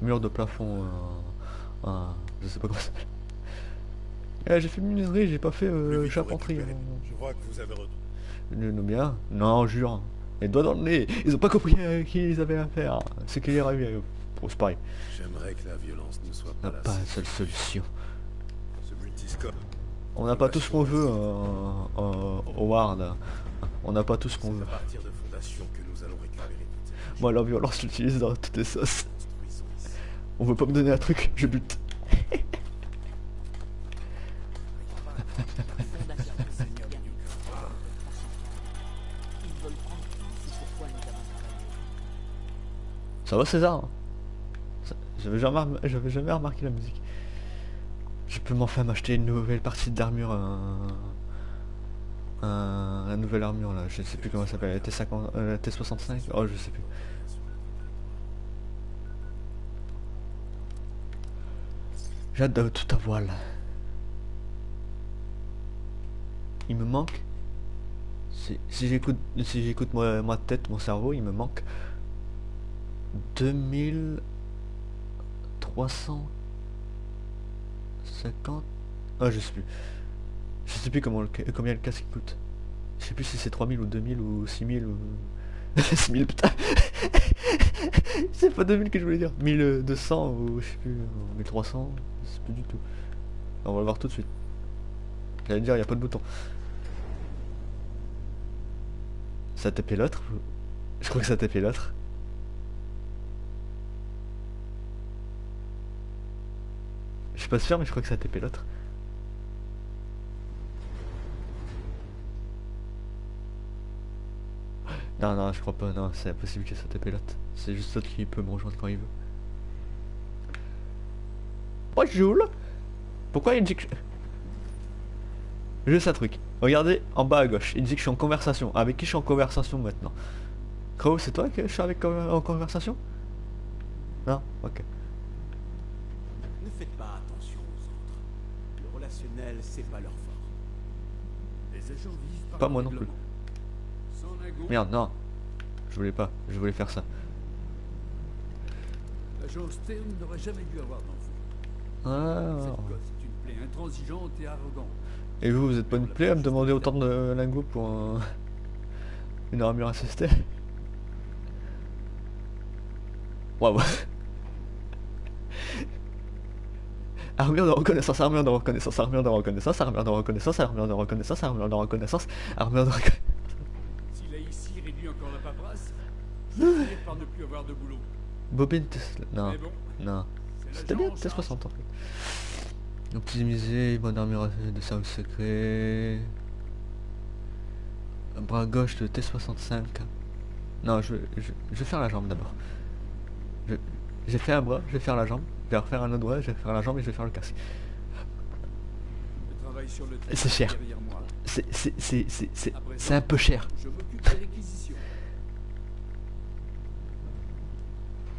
Mur de plafond. euh, je sais pas comment ça s'appelle. Eh, j'ai fait menuiserie, j'ai pas fait euh, charpenterie. hein. Je crois que vous avez retrouvé. Le bien Non, jure. Les doigts dans le nez. Ils ont pas compris à qui ils avaient affaire. C'est qu'il est arrivé. Bon, c'est pareil. J'aimerais que la violence ne soit On pas n'a la pas une seule solution. Ce multiscope. On n'a pas tout ce qu'on veut, euh, euh, Howard. On n'a pas tout ce qu'on veut. à partir de fondations que nous allons récupérer toutes ces Moi, la violence, je l'utilise dans toutes les sauces. On veut pas me donner un truc, je bute. [LAUGHS] Ça va, César? J'avais jamais, jamais remarqué la musique. Je peux m'enfin m'acheter une nouvelle partie d'armure. Un... Un... La nouvelle armure là, je sais plus comment ça s'appelle. La T50, euh, la T65 Oh, je sais plus. De tout avoir là. Il me manque. Si, j'écoute si j'écoute ma tête, mon cerveau, il me manque 2350 Ah je sais plus. Je sais plus comment le combien le casque coûte. Je sais plus si c'est 3000 ou 2000 ou 6000 ou [LAUGHS] 6000 putain. [LAUGHS] c'est pas 2000 que je voulais dire. 1200 ou je sais plus ou 1300, je sais plus du tout. On va le voir tout de suite. J'allais dire il y a pas de bouton. Ça a tapé l'autre Je crois que ça a tapé l'autre. Je suis pas sûr mais je crois que ça a tapé l'autre. Non non je crois pas, non c'est impossible que ça tape l'autre. C'est juste l'autre qui peut me rejoindre quand il veut. Bonjour Pourquoi il dit que... Juste un truc. Regardez en bas à gauche. Il dit que je suis en conversation. Avec qui je suis en conversation maintenant? Crow, c'est toi que je suis avec en conversation? Non? Ok. C'est pas leur fort. Les agents vivent par Pas moi non plus. Merde, non. Je voulais pas. Je voulais faire ça. L'agent Stern n'aurait jamais dû avoir d'enfant. Ah. Cette gosse est une plaie intransigeante et arrogante. Et vous, vous êtes pas une plaie à me demander autant de lingots pour un... [LAUGHS] une armure assistée Waouh Armure de reconnaissance, armure de reconnaissance, armure de reconnaissance, armure de reconnaissance, armure de reconnaissance, armure de reconnaissance, armure de reconnaissance. Si la ici réduit encore la paperasse, je vais finir par ne plus avoir de. Bobine. Non, non. C'était bien en T60 charge. en fait. Optimiser, bonne armure de service secret. Bras gauche de T65. Non, je, je, je vais faire la jambe d'abord. J'ai fait un bras, je vais faire la jambe. Je vais refaire un autre bras, je vais faire la jambe et je vais faire le casque. C'est cher. C'est un peu cher.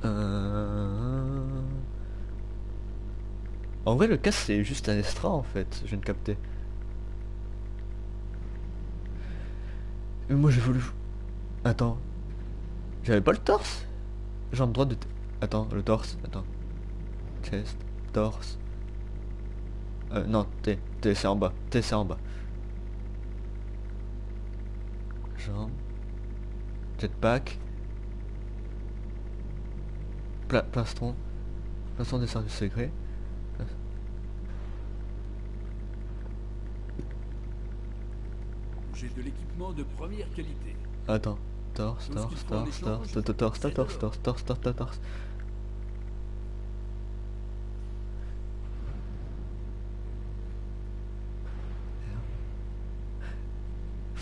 Euh... En vrai, le casque c'est juste un extra en fait, je viens de capter. Mais moi j'ai voulu. Attends. J'avais pas le torse? Jambe droite de. Attends, le torse. Attends. Chest. Torse. Euh, non, T. T c'est en bas. T c'est en bas. Jambe. Jetpack. Pla plastron. Plastron des services secrets. J'ai de l'équipement de première qualité. Attends. Torse, torse, torse, torse, torse, torse, torse, torse, torse, torse.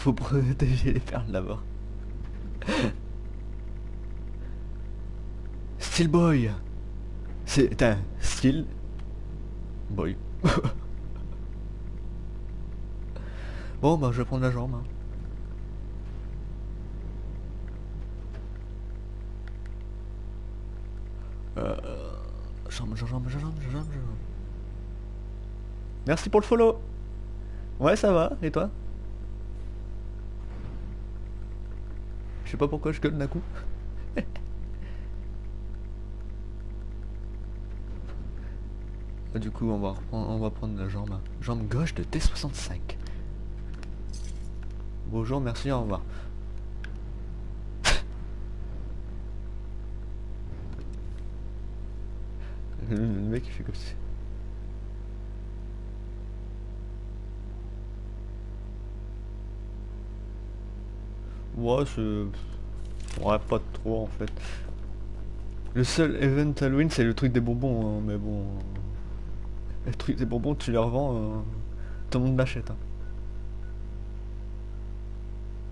Faut protéger les perles là-bas. Steel Boy C'est un Steel Boy. [LAUGHS] bon bah je vais prendre la jambe. hein. Euh, jambe, jambe, jambe, jambe, jambe, jambe. Merci pour le follow. Ouais, ça va. Et toi? Je sais pas pourquoi je gueule d'un coup. Ah, du coup, on va, on va prendre la jambe. Jambe gauche de T65. Bonjour, merci, au revoir. [LAUGHS] Le mec il fait comme si. Ouais, c'est. Ouais, pas trop en fait. Le seul event Halloween, c'est le truc des bonbons, hein, mais bon. Le truc des bonbons, tu les revends, euh, tout le monde l'achète. hein.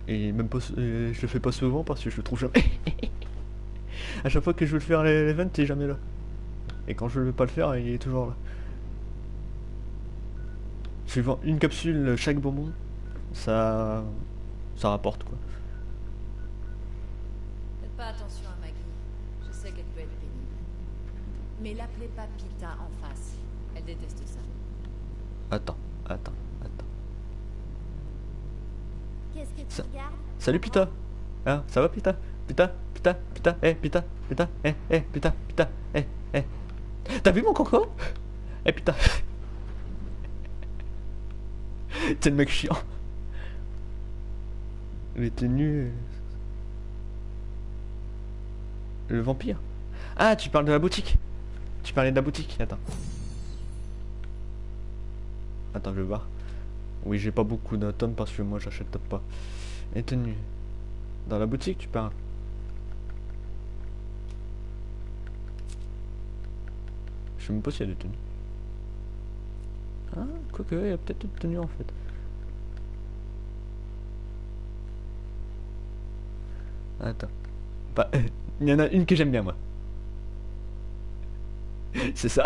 Et même pas, je le fais pas souvent parce que je le trouve jamais. [LAUGHS] à chaque fois que je veux le faire l'event, il est jamais là. Et quand je veux pas le faire, il est toujours là. Suivant une capsule chaque bonbon, ça, ça rapporte quoi. Faites pas attention à Maggie. Je sais qu'elle peut être pénible. Mais l'appelez pas Pita en face. Elle déteste ça. Attends, attends, attends. Qu'est-ce que tu Ça- regardes? Salut Pita. Hein, ça va Pita? Pita Pita Pita Eh Pita Pita Eh eh Pita Pita Eh eh. T'as vu mon coco? Eh Pita. [LAUGHS] C'est le mec chiant. Les tenues Le vampire. Ah tu parles de la boutique Tu parlais de la boutique Attends Attends je vais voir Oui j'ai pas beaucoup d'atomes parce que moi j'achète pas Les tenues Dans la boutique tu parles Je sais même pas s'il y a des tenues. Ah, quoique, il y a peut-être une tenue en fait. Attends. Bah, [LAUGHS] il y en a une que j'aime bien moi. [LAUGHS] C'est ça.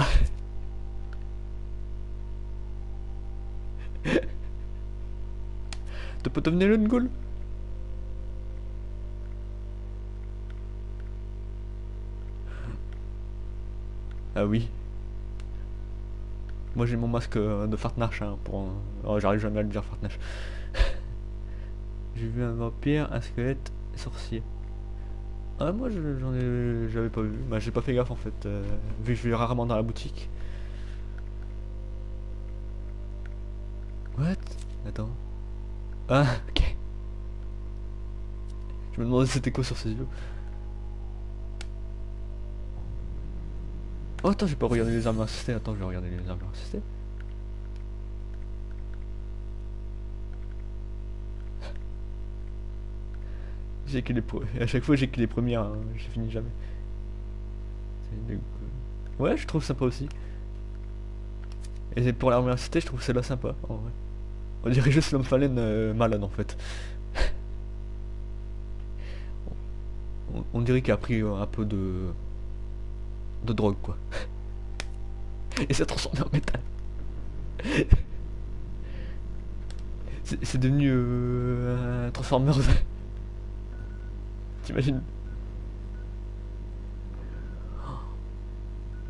Tu peux devenir une goule Ah oui. Moi j'ai mon masque euh, de Fartnash hein, pour... Oh, j'arrive jamais à le dire Fartnash. [LAUGHS] j'ai vu un vampire, un squelette, sorcier. Ah moi je- j'en ai... j'avais pas vu. Bah j'ai pas fait gaffe en fait. euh, vu que je vais rarement dans la boutique. What? Attends. Ah [LAUGHS] ok. Je me demandais c'était quoi sur ses yeux. Oh attends, j'ai pas regardé les armes assistées. Attends, je vais regarder les armes assistées. J'ai à chaque fois j'ai que les premières, hein, j'ai fini jamais. Ouais, je trouve sympa aussi. Et pour l'armure assistée, je trouve celle-là sympa. en vrai. On dirait juste l'homme phalène euh, malade en fait. [LAUGHS] on, dirait qu'il a pris un peu de de drogue quoi. [LAUGHS] Et s'est transformé en métal. [LAUGHS] C'est devenu euh, un Transformers. T'imagines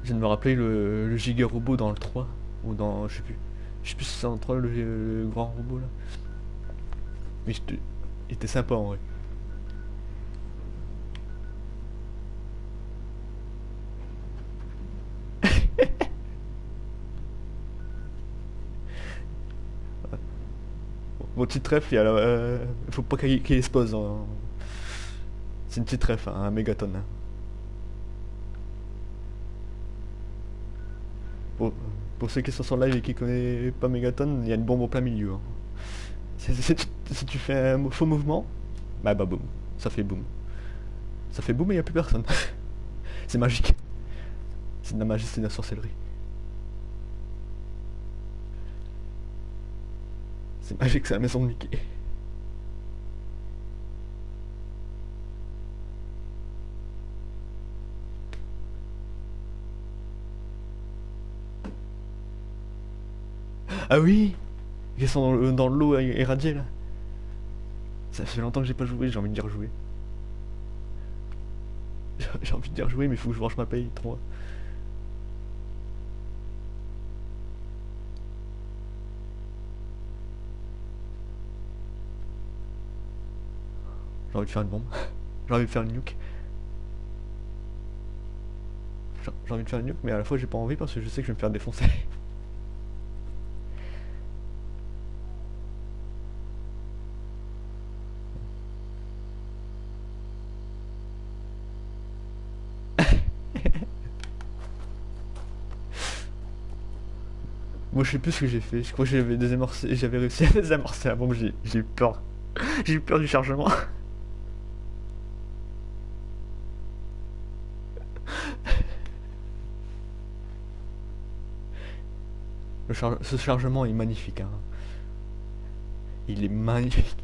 Je viens de me rappeler le, giga robot dans le 3. Ou dans. Je sais plus. Je sais plus si c'est dans le 3 le, grand robot là. Mais il était sympa en vrai. [LAUGHS] Mon petit trèfle, il y a euh, faut pas qu'il hein. C'est une petite trèfle, hein, un mégaton. hein. Pour, pour ceux qui sont sur live et qui connaissent pas mégaton, il y a une bombe au plein milieu. hein. Si tu fais un faux mouvement, bah bah boum, ça fait boum. Ça fait boum et il a plus personne. [LAUGHS] c'est magique. C'est de la magie, c'est de la sorcellerie. C'est magique, c'est la maison de Mickey. Ah oui Ils sont dans le- dans l'eau irradiée là. Ça fait longtemps que j'ai pas joué, j'ai envie de dire jouer. [LAUGHS] J'ai envie de dire jouer mais faut que je range ma paye, trop. J'ai envie de faire une bombe. [LAUGHS] J'ai envie de faire une nuke. J'ai envie de faire une nuke mais à la fois j'ai pas envie parce que je sais que je vais me faire défoncer. [LAUGHS] Moi je sais plus ce que j'ai fait, je crois que j'avais désamorcé, j'avais réussi à [LAUGHS] désamorcer la bombe, j'ai eu peur. [LAUGHS] J'ai eu peur du chargement. [LAUGHS] Le ce chargement est magnifique. Hein. Il est magnifique.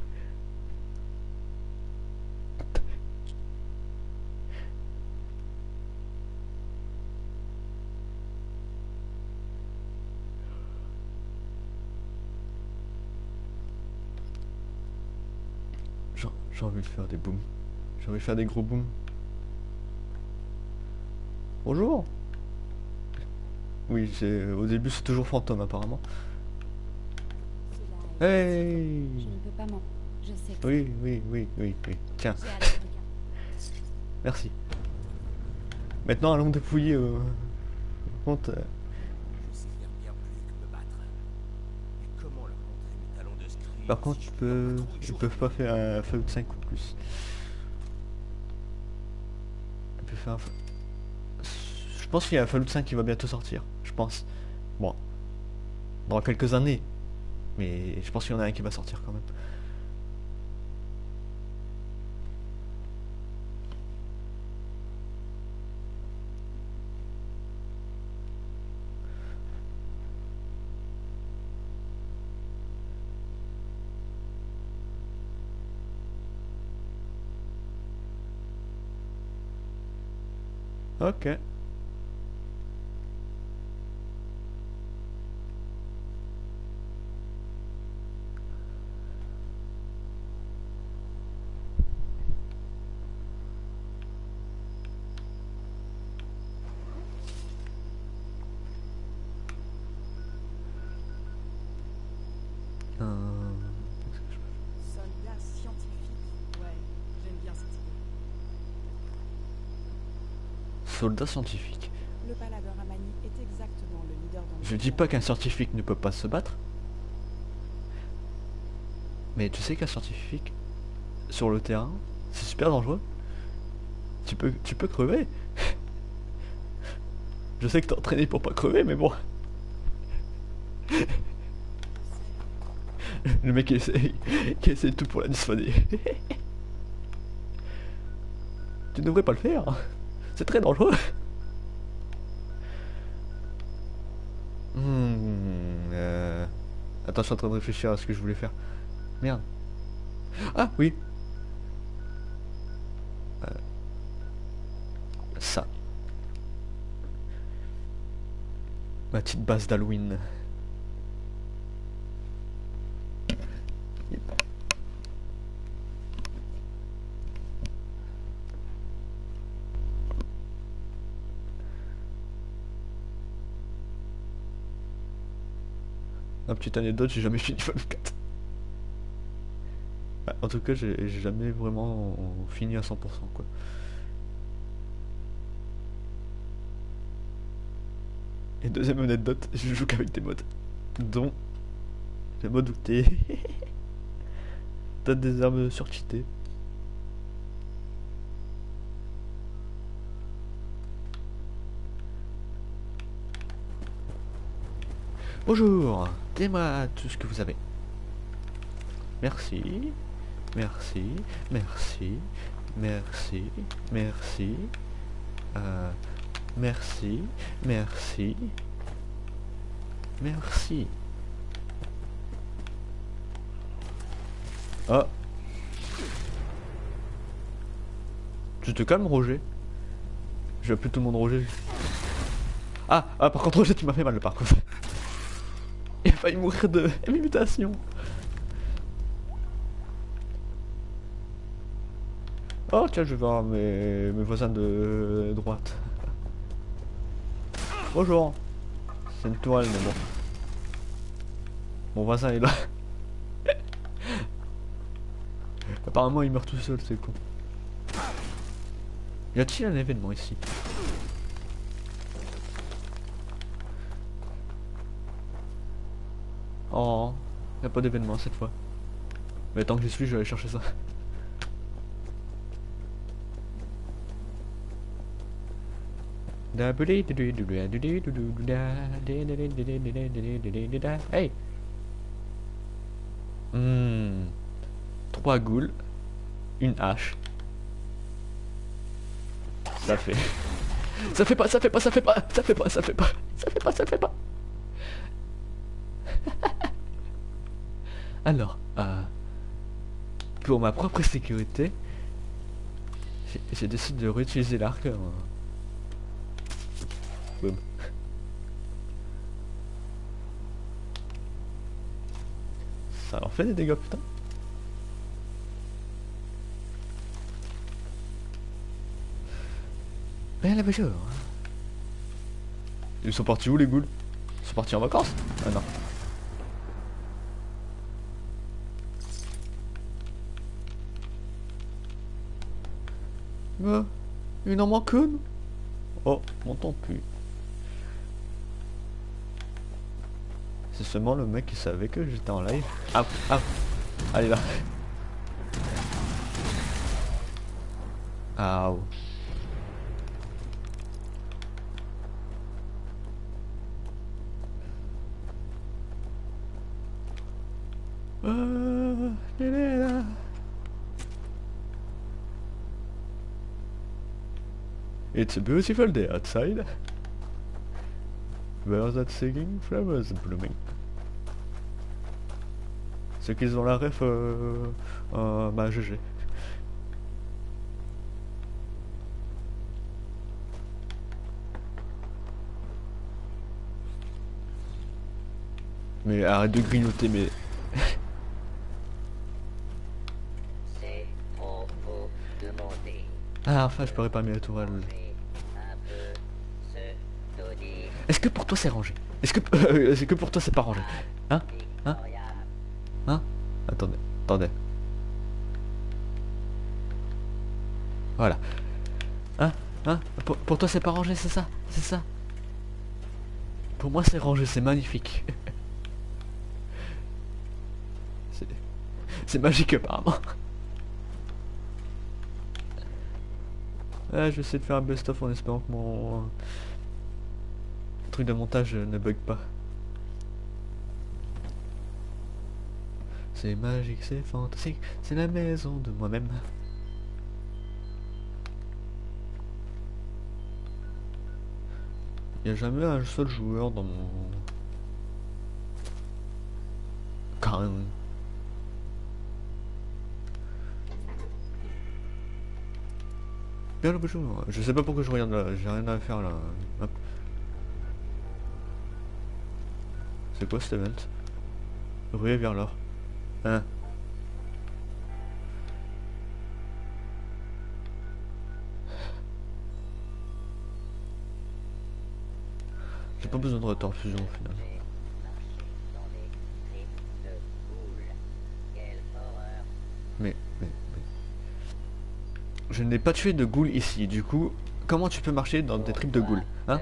J'ai envie de faire des booms. J'ai envie de faire des gros booms. Bonjour Oui, c'est au début c'est toujours fantôme apparemment. Hey Je ne peux pas m'en... Je sais que Oui, oui, oui, oui, oui. Tiens, merci. Maintenant allons dépouiller euh, compte, euh, Par contre, ils peux ils peuvent pas faire un Fallout 5 ou plus. Faire Je pense qu'il y a un Fallout 5 qui va bientôt sortir. Je pense. Bon. Dans quelques années. Mais je pense qu'il y en a un qui va sortir quand même. Ok. Soldat scientifique. Le paladin Ramani est exactement le leader dans Je dis pas qu'un scientifique ne peut pas se battre. Mais tu sais qu'un scientifique, sur le terrain, c'est super dangereux. Tu peux, tu peux crever. [LAUGHS] Je sais que t'es entraîné pour pas crever, mais bon. [LAUGHS] Le mec qui essaie, [LAUGHS] qui essaie tout pour la dysphonie. tu devrais pas le faire. C'est très dangereux. Hmm, euh... Attends, je suis en train de réfléchir à ce que je voulais faire. Merde. Ah, oui. Euh, Ça. Ma petite base d'Halloween. Petite anecdote, j'ai jamais [LAUGHS] fini Fallout 4. Bah, en tout cas, j'ai j'ai jamais vraiment fini à 100% quoi. Et deuxième anecdote, je joue qu'avec des modes. Dont le mode où t'es. [LAUGHS] T'as des armes surcheatées. Bonjour, dis-moi tout ce que vous avez. Merci. Merci. Merci. Merci. Merci. Euh, merci. Merci. Merci. Ah. Tu te calmes, Roger? Je vais appeler tout le monde Roger. Ah, ah, par contre, Roger, tu m'as fait mal, par contre. Il a failli mourir de [LAUGHS] mutation. Oh, tiens, je vais voir mes, mes voisins de droite. Bonjour. C'est une toile, mais bon. Mon voisin est là. [LAUGHS] Apparemment, il meurt tout seul, c'est con. Y a-t-il un événement ici? Pas d'événement cette fois. Mais tant que j'y suis, je vais aller chercher ça. Hey Hmm. Trois goules. Une hache. Ça fait. Ça fait pas, ça fait pas, ça fait pas, ça fait pas, ça fait pas, ça fait pas, ça fait pas. Alors, euh, pour ma propre sécurité, j'ai- décidé de réutiliser l'arc. euh. Boum. Ça leur fait des dégâts, putain. Rien la bonjour. Ils sont partis où les ghouls? Ils sont partis en vacances? Ah non. Ah, il en manque une Oh, mon tant pis. C'est seulement le mec qui savait que j'étais en live. Ah, ah, allez là. Ah. Ah, il est là. It's a beautiful day outside. Birds that singing, flowers blooming. Ceux qui ont la ref, euh, euh, bah GG. Mais arrête de grignoter, mais. Ah, enfin, je peux réparer la tourelle. Est-ce que pour toi c'est rangé? Est-ce que, [LAUGHS] euh, que pour toi c'est pas rangé? Hein? Hein? Hein? Attendez, attendez. Voilà. Hein? Hein? Pour, pour toi c'est pas rangé, c'est ça? C'est ça? Pour moi c'est rangé, c'est magnifique. [LAUGHS] C'est- magique apparemment. [LAUGHS] Je vais essayer de faire un best-of en espérant que mon truc de montage ne bug pas. C'est magique, c'est fantastique, c'est la maison de moi-même. Il n'y a jamais un seul joueur dans mon... Quand même. Bien le bonjour. Je sais pas pourquoi je regarde là, j'ai rien à faire là. C'est quoi cet event Ruée vers l'or. Hein? J'ai pas besoin de retorfusion au final. Mais, mais, mais... Je n'ai pas tué de ghoul ici, du coup, comment tu peux marcher dans des tripes de ghoul Hein?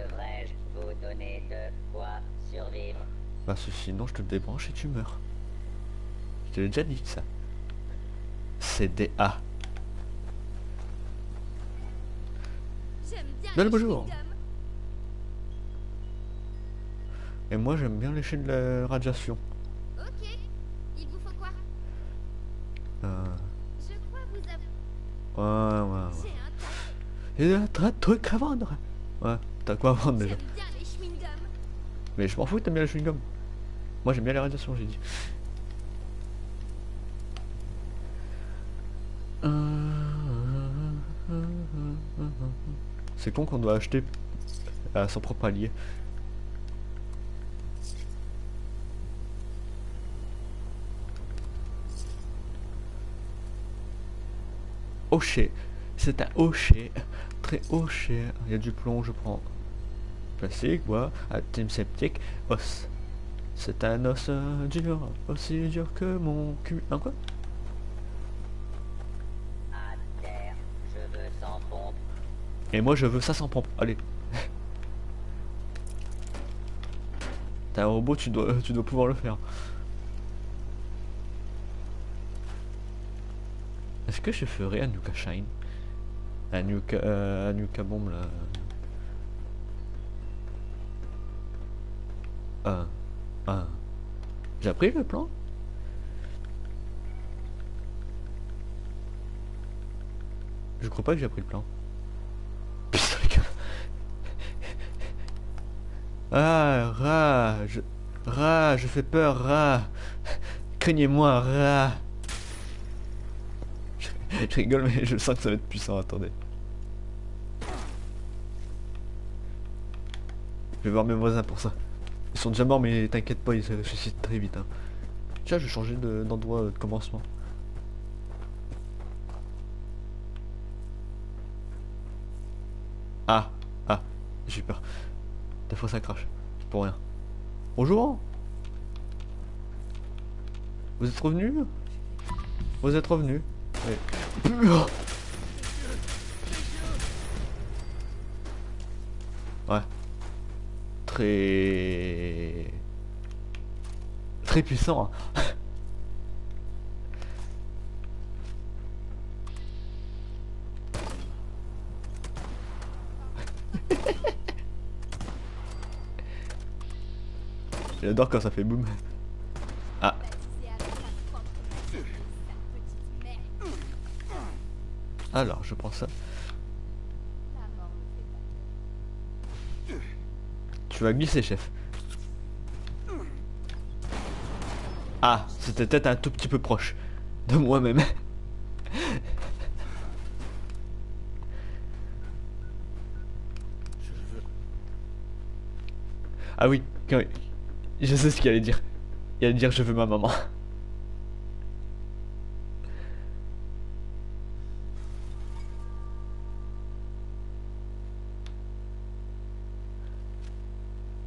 Bah, Parce que sinon je te débranche et tu meurs. Je te l'ai déjà dit ça. C'est le bonjour. Et moi j'aime bien lécher de la radiation. Ok, il vous faut quoi? Euh... Je crois vous avez... Ouais, ouais, ouais. J'ai un tas. De trucs à vendre. Ouais, t'as quoi à vendre déjà? Mais je m'en fous, t'aimes bien les chewing-gum moi j'aime bien les radiations, j'ai dit. C'est con qu'on doit acheter à son propre allié. Hocher. C'est un hocher. Très hocher. Il y a du plomb, je prends. Plastique, bois, team sceptique, os. C'est un os euh, dur, aussi dur que mon cul. Un quoi? Sans pompe. Et moi je veux ça sans pompe. Allez. [LAUGHS] T'es un robot, tu dois, tu dois pouvoir le faire. Est-ce que je ferais un Nuka Shine? Un Nuka, euh, un là Un. J'ai appris le plan Je crois pas que j'ai appris le plan. Putain gars. [LAUGHS] Ah, rat, je... Rat, je fais peur. Craignez-moi, je rigole, mais je sens que ça va être puissant, attendez. Je vais voir mes voisins pour ça. Ils sont déjà morts, mais t'inquiète pas, ils se ressuscitent très vite. Hein. Tiens, je vais changer de- d'endroit euh, de commencement. Ah, ah, j'ai eu peur. Des fois ça crache. Pour rien. Bonjour Vous êtes revenu? Vous êtes revenu Ouais. Très... Très puissant. hein. [LAUGHS] J'adore quand ça fait boum. Ah, alors je prends ça. Tu vas glisser, chef. Ah, c'était peut-être un tout petit peu proche de moi-même. Ah oui, je sais ce qu'il allait dire. Il allait dire je veux ma maman.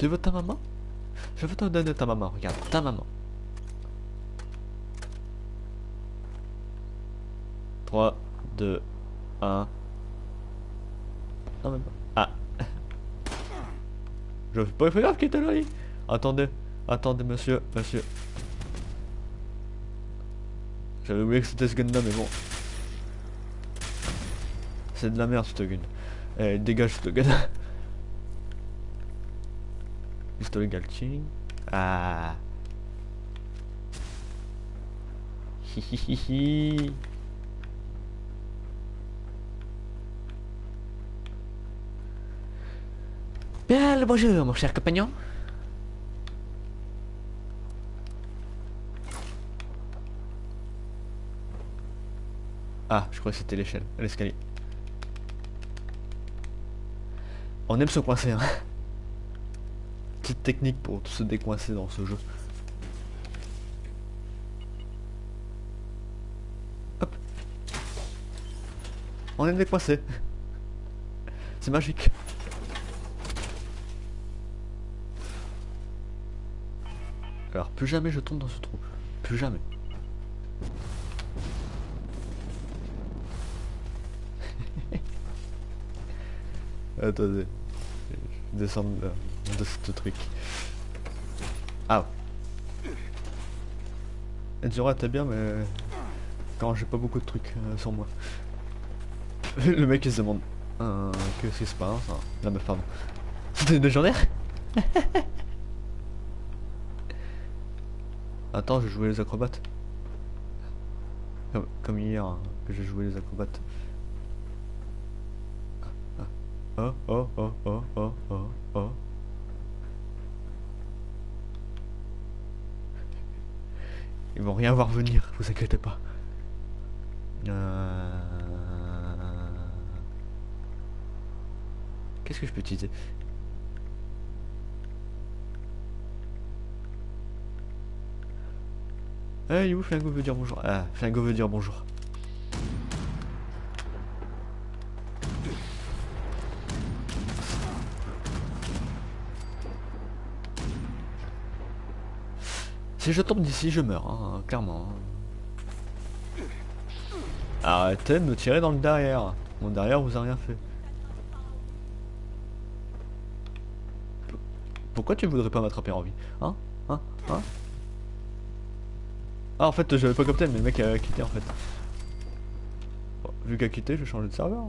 Tu veux ta maman? Je veux te donner ta maman, regarde, ta maman. 3, 2, 1. Non même pas. Ah. [LAUGHS] Je fais pas gaffe qu'il était là. lui. Attendez, attendez monsieur, monsieur. J'avais oublié que c'était ce gun là mais bon. C'est de la merde ce gun. Eh, dégage ce gun. [LAUGHS] Galching. Ah. [LAUGHS] Hi hi hi hi. Bien le bonjour mon cher compagnon. Ah, je crois que c'était l'échelle, l'escalier. On aime se coincer, hein. Petite technique pour se décoincer dans ce jeu. Hop. On aime décoincer. [LAUGHS] C'est magique. Alors, plus jamais je tombe dans ce trou. Plus jamais. [LAUGHS] Attendez. Je de ce truc. Ah. Edzora, t'es bien, mais... Quand j'ai pas beaucoup de trucs euh, sur moi. [LAUGHS] Le mec il se demande... Euh, Qu'est-ce qui se passe hein La meuf, pardon. C'était une légionnaire [LAUGHS] Attends, je jouais les acrobates. Comme, comme hier, hein, que j'ai joué les acrobates. Oh, oh, oh, oh, oh, oh, oh. Ils vont rien voir venir, vous inquiétez pas. Euh, Qu'est-ce que je peux utiliser? Eh, où? Flingo veut dire bonjour. Ah, Flingo veut dire bonjour. Si je tombe d'ici, je meurs, hein, clairement. Arrêtez de me tirer dans le derrière. Mon derrière vous a rien fait. Pourquoi tu voudrais pas m'attraper en vie Hein Hein Hein Ah en fait j'avais pas capté mais le mec a quitté en fait. Bon, vu qu'il a quitté, je vais changer de serveur.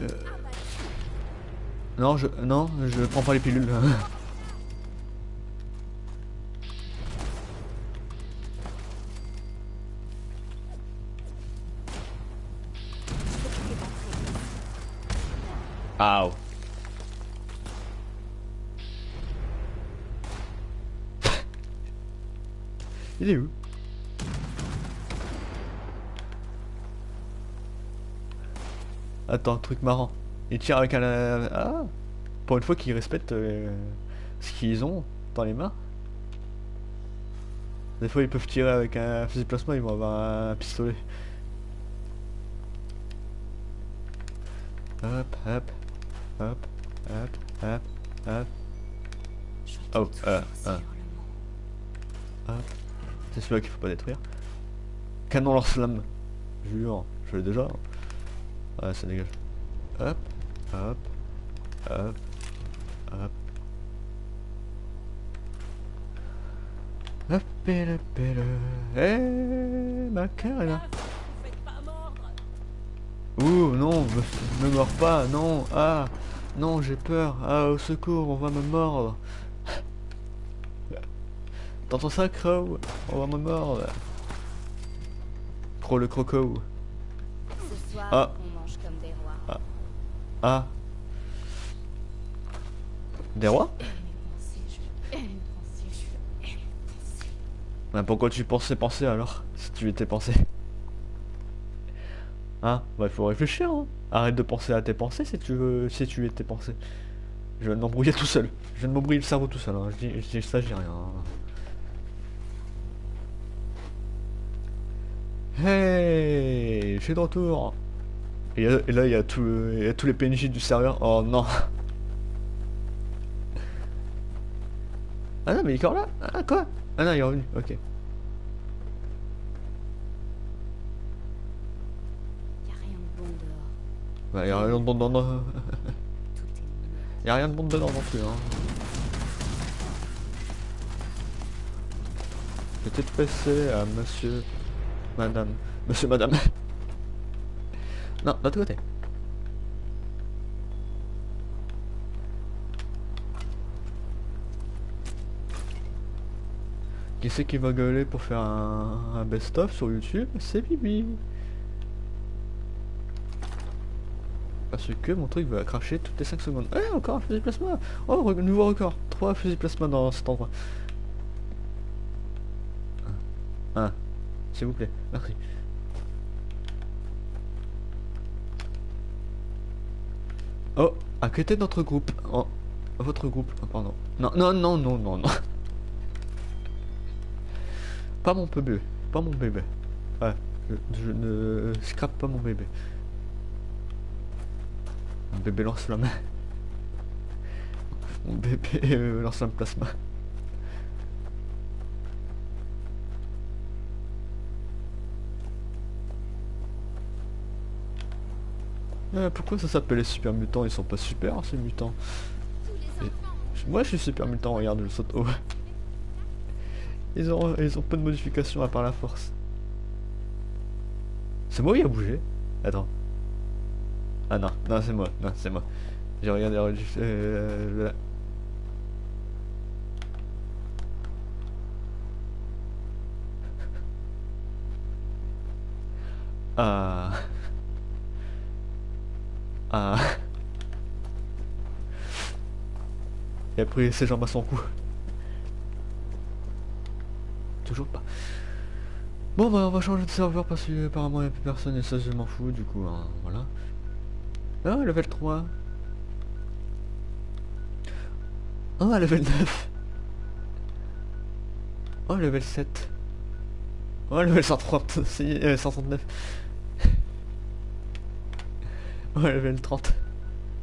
Euh, Non je non je prends pas les pilules. [LAUGHS] Attends, truc marrant. Il tire avec un... Ah Pour une fois qu'ils respectent euh, ce qu'ils ont dans les mains. Des fois ils peuvent tirer avec un fusil plasma, ils vont avoir un pistolet. Hop, hop, hop, hop, hop, hop. Oh, euh, euh. Hop. C'est celui-là qu'il faut pas détruire. Canon lance-flamme. Jure, je l'ai déjà. Ouais, ça dégage. Hop, hop, hop, hop. Hop, et le pelle. Eh, ma carrière. Ouh, non, me, me mords pas, non, ah, non, j'ai peur, ah, au secours, on va me mordre. T'entends ça, Crow? On va me mordre. Crow le croco. Ce soir, Ah. on mange comme des rois. Ah. Des rois? Bah, Pourquoi tu pensais penser alors Si tu étais pensé? Hein? Bah il faut réfléchir hein. Arrête de penser à tes pensées si tu veux si tu étais pensé. Je de m'embrouiller tout seul. Je de m'embrouiller le cerveau tout seul. hein. Je dis, je dis ça, je rien. hein. Hey Je suis de retour et, là il y, a tout- il y a tous les PNJ du serveur. Oh non Ah non mais il est encore là Ah quoi? Ah non il est revenu, ok. Y a rien de bon dehors. Bah, y a rien de bon dedans. [LAUGHS] Tout est mort. Y a rien de bon dedans non plus. Hein. Peut-être passer à monsieur, madame, monsieur, madame. Non, de l'autre côté. Qui c'est qui va gueuler pour faire un, best-of sur YouTube? C'est Bibi. Parce que mon truc va cracher toutes les 5 secondes. Eh, encore un fusil plasma Oh, nouveau record 3 fusils plasma dans cet endroit. Ah, s'il vous plaît, merci. Oh, à côté de notre groupe. Oh, votre groupe, oh, pardon. Non, non, non, non, non, non. [LAUGHS] Pas mon bébé, pas mon bébé. Ouais, je, ne scrape pas mon bébé. Mon bébé lance la main. Mon bébé [LAUGHS] lance un plasma. Euh, pourquoi ça s'appelle les super mutants Ils sont pas super ces mutants. Et- Moi je suis super mutant, regarde le saute haut. Ils ont, ils ont peu de modifications à part la force. C'est moi qui a bougé Attends. Ah non, non c'est moi, non c'est moi. J'ai regardé euh, là. Ah. Ah. Et après ses jambes à son cou. Toujours pas. Bon bah on va changer de serveur parce que apparemment il n'y a plus personne et ça je m'en fous du coup hein, voilà. Ah level 3. Ah level 9. Oh level 7. Oh level 130, c'est- [LAUGHS] euh, 139. [LAUGHS] Oh level 30.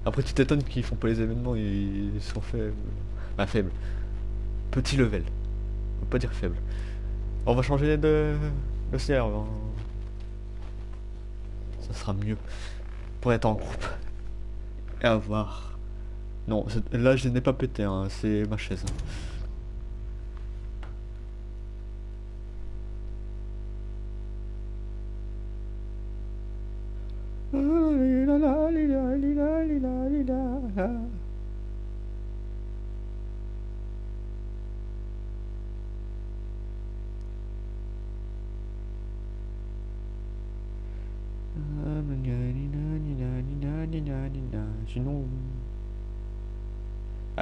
Après tu t'étonnes qu'ils font pas les événements, ils sont faibles. Bah faibles. Petit level. On pas dire faible. On va changer de, de serveur. Ça sera mieux. Pour être en groupe. Et à voir. Non, là je n'ai pas pété, hein, c'est ma chaise. hein.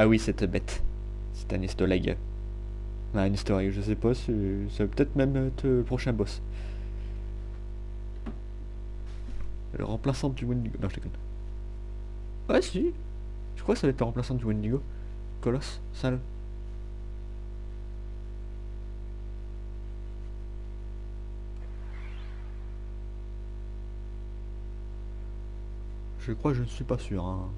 Ah oui, cette bête. C'est un egg. Ah, un easter egg, je sais pas, ça va peut-être même être le prochain boss. Le remplaçant du Wendigo. Non, je déconne. Ouais, si. Je crois que ça va être le remplaçant du Wendigo. Colosse, sale. Je crois, je ne suis pas sûr. hein.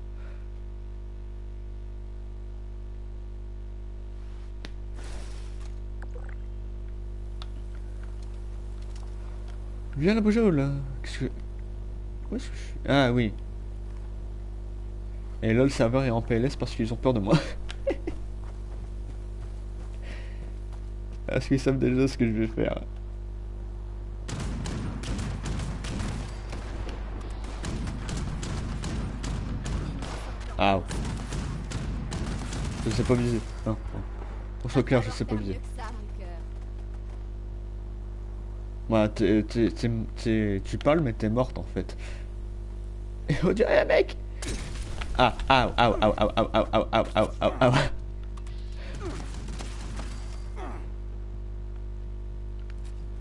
Viens la bougeole là. Qu'est-ce que. Où est-ce que je suis? Ah oui. Et là le serveur est en PLS parce qu'ils ont peur de moi. [LAUGHS] Parce qu'ils savent déjà ce que je vais faire. Ah. Je sais pas viser. Non. Pour soit clair, je sais pas viser. T'es- t'es- t'es- t'es- tu parles mais t'es morte en fait. Et on dirait mec Ah, ah, ah, ah, ah, ah, ah, ah, ah, ah, ah, ah.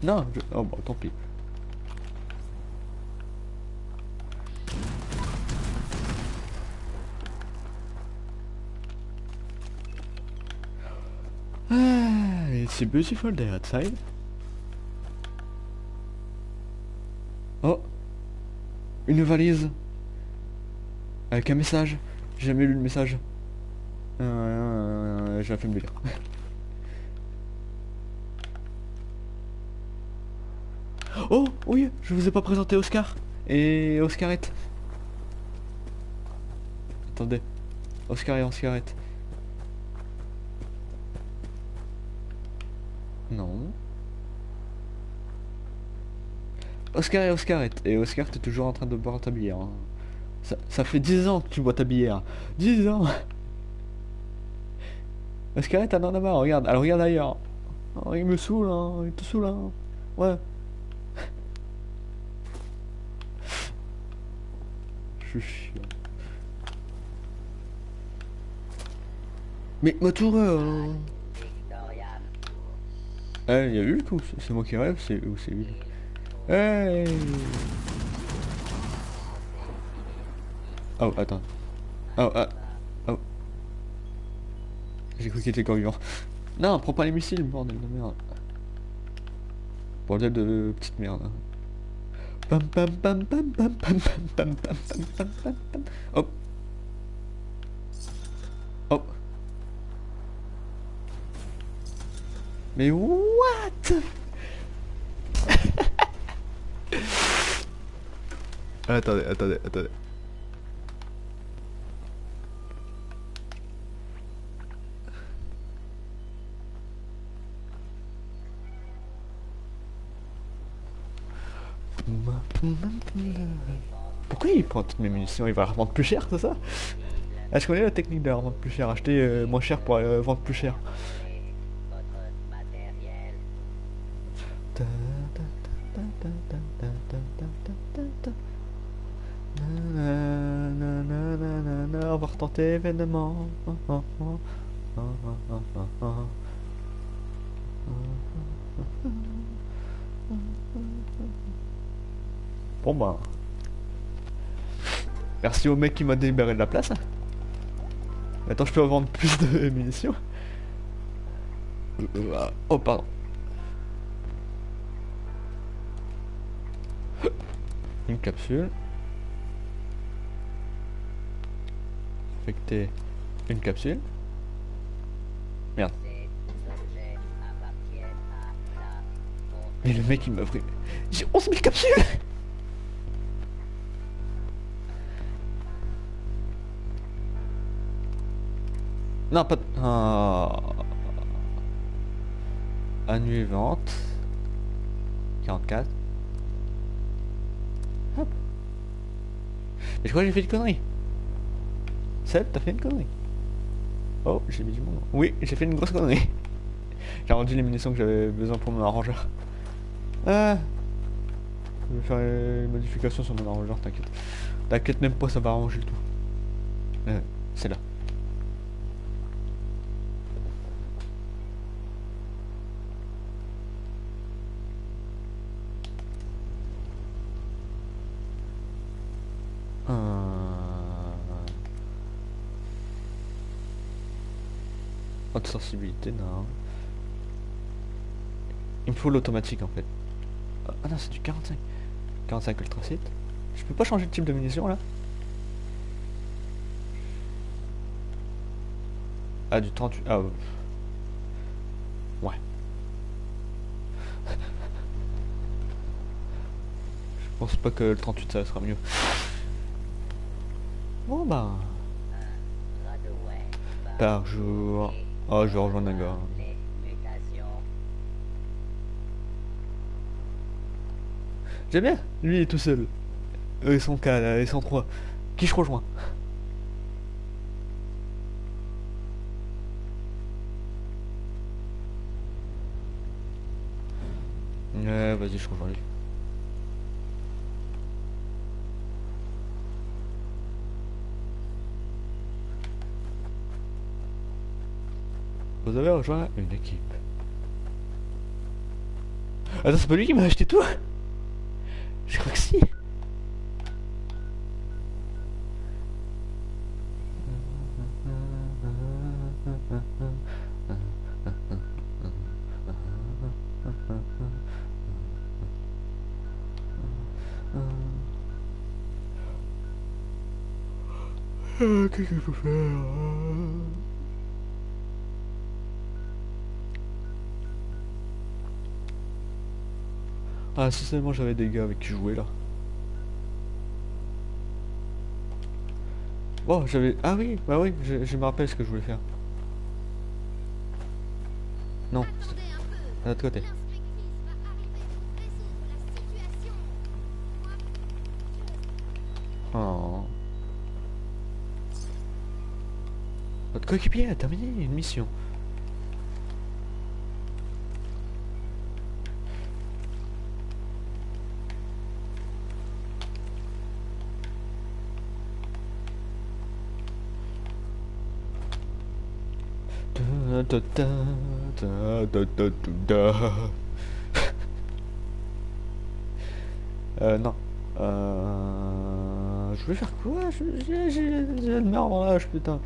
Non, je... oh bon, tant pis. Ah, it's a beautiful day outside. Une valise Avec un message J'ai jamais lu le message. Euh, J'ai la flemme de lire. Oh oui Je vous ai pas présenté Oscar Et Oscarette. Attendez. Oscar et Oscarette. Non. Oscar et Oscarette. Et Oscar, t'es toujours en train de boire ta bière. hein. Ça, ça fait 10 ans que tu bois ta bière. 10 ans Oscarette, elle en a marre, regarde. Elle regarde ailleurs. Oh, il me saoule, hein. Il te saoule, hein. Ouais. Je suis chiant. Mais ma tour, euh... Eh, il y a eu tout. C'est moi qui rêve, c'est ou c'est lui. Hey Oh, attends. Oh, ah. Oh. J'ai cru qu'il était encore vivant. Non, prends pas les missiles, bordel de merde. Bordel de petite merde. hein. Pam pam pam pam pam pam pam pam pam pam pam pam. Hop. Mais what Attendez, attendez, attendez. Pourquoi il prend toutes mes munitions? Il va revendre plus cher, c'est ça? Est-ce qu'on est la technique de la revendre plus cher Acheter euh, moins cher pour euh, vendre plus cher On va retenter événement. Bon bah. Merci au mec qui m'a délibéré de la place. Attends, je peux vendre plus de [LAUGHS] munitions. Euh, oh pardon. Une capsule. Affecter une capsule. Merde. Mais le mec il m'a pris. J'ai 11 000 capsules Non, pas de... Annuler vente. 44. Hop. Mais je crois que j'ai fait une connerie. Seb, t'as fait une connerie. Oh, j'ai mis du monde. Oui, j'ai fait une grosse connerie. [LAUGHS] J'ai rendu les munitions que j'avais besoin pour mon arrangeur. Ah. Je vais faire une modification sur mon arrangeur, t'inquiète. T'inquiète même pas, ça va arranger le tout. Euh, c'est là. Haute sensibilité, non. Il me faut l'automatique en fait. Ah non, c'est du 45. 45 ultracite. Je peux pas changer de type de munition là? Ah, du 38. Ah, ouais. Je pense pas que le 38 ça sera mieux. Bon bah. Par jour. Oh, je vais rejoindre un gars. J'aime bien. Lui il est tout seul. Eux ils sont 4, ils sont 3. Qui je rejoins? Ouais, vas-y, je rejoins lui. Vous avez rejoint une équipe. Attends, c'est pas lui qui m'a acheté tout Je crois que si. Euh, Qu'est-ce qu'il faut faire Ah, si seulement j'avais des gars avec qui jouer là. Bon, j'avais. Ah oui, bah oui, je, je me rappelle ce que je voulais faire. Non, à l'autre côté. Oh. Votre coéquipier a terminé une mission. Euh, non. Euh... Je voulais faire quoi? J'ai le merde dans l'âge, putain.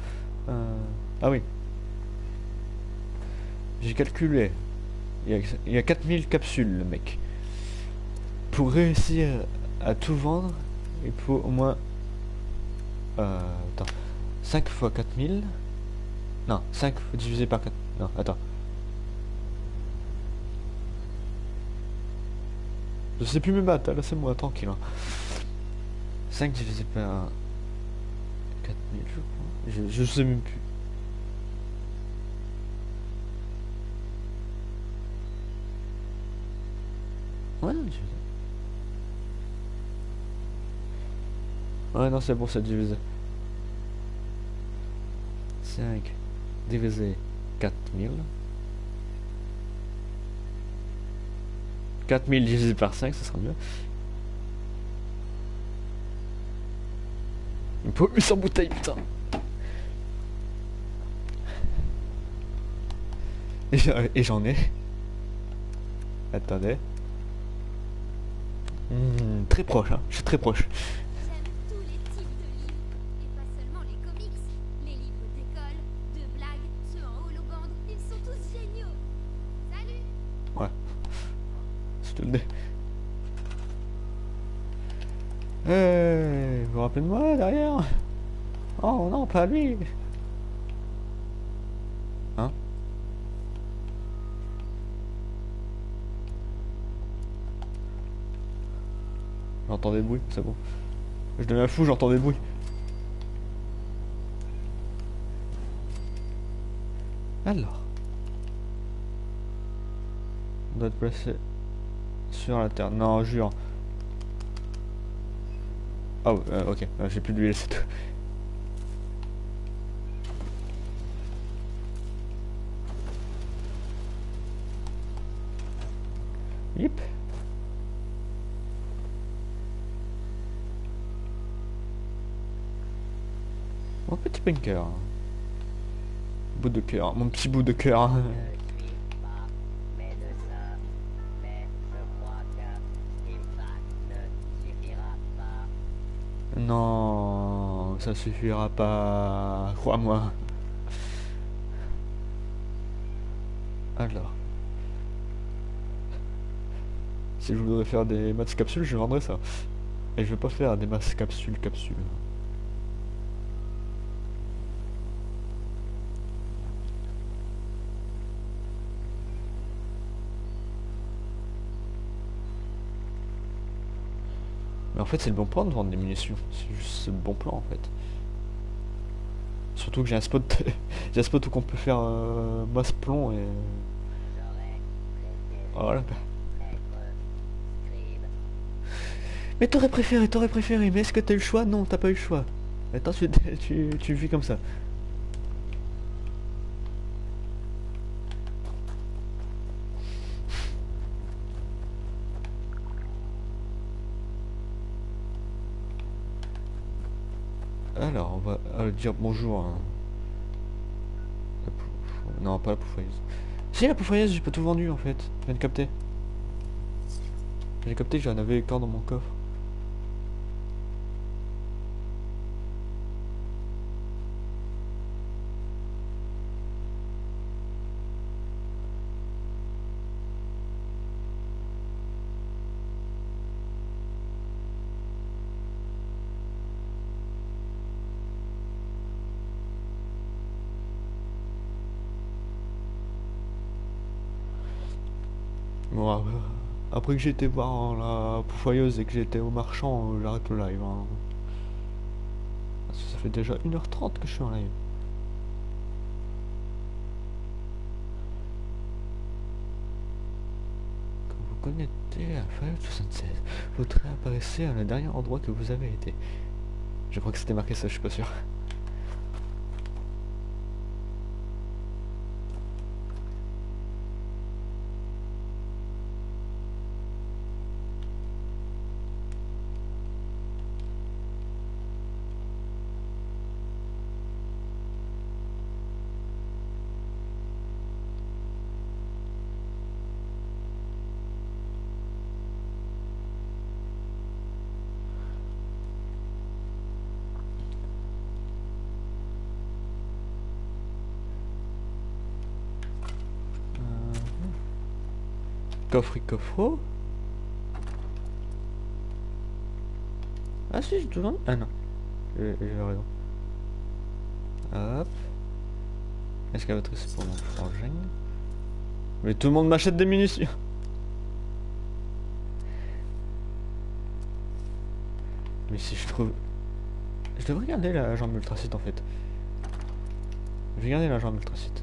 Ah oui. J'ai calculé. Il y, a, il y a 4000 capsules, le mec. Pour réussir à tout vendre, il faut au moins... Euh... Attends. 5 fois 4000. Non, 5 fois divisé par 4... Non, attends. Je sais plus maths, hein, laissez-moi tranquille. hein. 5 divisé par 4000, je crois. Je, je sais même plus. Ouais, divisé. Ouais, non, c'est bon, c'est divisé. 5 divisé 4000. 4000 divisé par 5, ce sera mieux. Il me faut 800 bouteilles, putain. Et j'en ai. Attendez. Hmm, très proche, hein. Je suis très proche. J'entends des bruits, c'est bon. Je deviens fou, j'entends des bruits. Alors. On doit être placé sur la terre. Non, jure. Ah ouais, euh, ok, Euh, j'ai plus d'huile, c'est tout. Yip. Mon petit bunker. Bout de cœur, mon petit bout de cœur. [LAUGHS] Non, ça suffira pas, crois-moi. Alors. Si je voudrais faire des maths capsules, je vendrais ça. Et je veux pas faire des maths capsules capsules. Fait, c'est le bon plan de vendre des munitions. C'est juste le bon plan en fait. Surtout que j'ai un spot, [LAUGHS] j'ai un spot où on peut faire euh, plomb et voilà. scribe. Mais t'aurais préféré, t'aurais préféré. Mais est-ce que t'as eu le choix? Non, t'as pas eu le choix. Attends, tu, [LAUGHS] tu, tu vis comme ça. Dire bonjour. pou- Non, pas la pouffailleuse. Si, la pouffailleuse, j'ai pas tout vendu en fait. Je viens de capter. J'ai capté que j'en avais encore dans mon coffre. Après, que été voir la pouffailleuse et que j'étais au marchand, euh, j'arrête le live. hein. Parce que ça fait déjà 1h30 que je suis en live. Quand vous connectez à Fallout 76, vous réapparaissez à le dernier endroit que vous avez été. Je crois que c'était marqué ça, je suis pas sûr. Coffre. Ah si, tout vendu. Ah non. J'ai raison. Hop. Excavatrice pour mon frangin? Mais tout le monde m'achète des munitions. Mais si je trouve... Je devrais garder la jambe ultracite en fait. Je vais garder la jambe ultracite.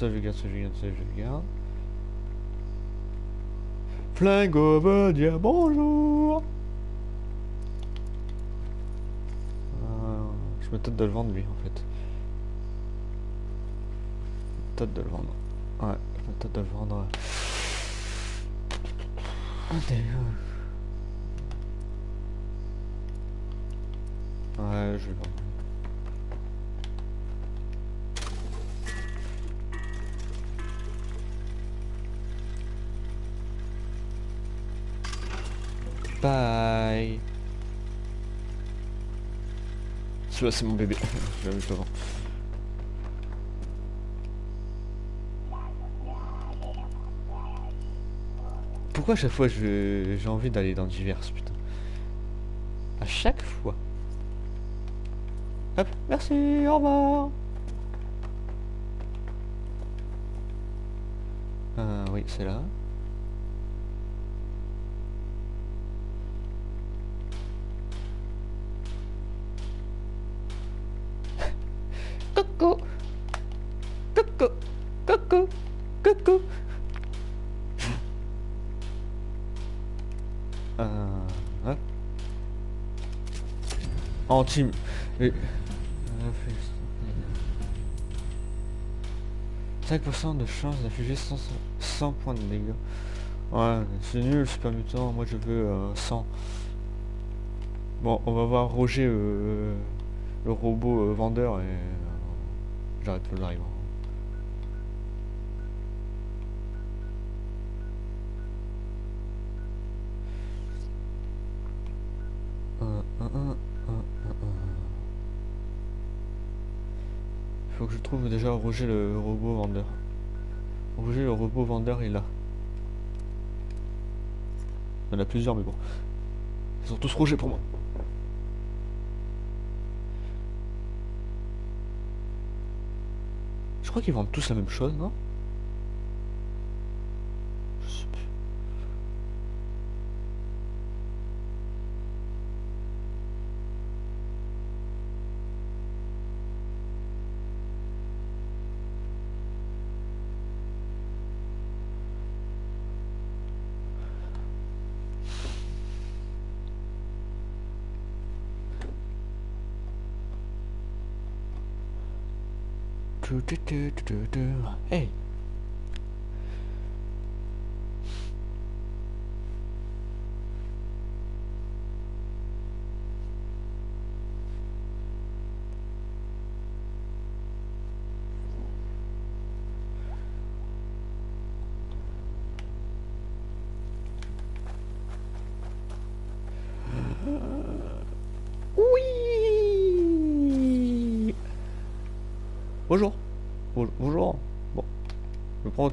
Ça je garde, ça je garde, ça je garde. Flingo veut dire bonjour. Euh, je me tâte de le vendre lui en fait. Tâte de le vendre. Ouais, je me tâte de le vendre. Ouais, je vais le vendre. C'est mon bébé. je. Pourquoi à chaque fois je- j'ai envie d'aller dans divers putain À chaque fois. Hop, merci, au revoir. Euh, oui, c'est là. Anti... et- euh, 5% de chance d'infliger 100, 100 points de dégâts. Ouais, c'est nul, super mutant. Moi, je veux euh, 100. Bon, on va voir Roger, euh, le robot euh, vendeur, et euh, j'arrête le live. Trouve déjà Roger le robot vendeur. Roger le robot vendeur est là. Il y en a plusieurs mais bon. Ils sont tous Roger pour moi. Je crois qu'ils vendent tous la même chose, non? Tu, tu, tu, tu, tu, tu. Hey Oui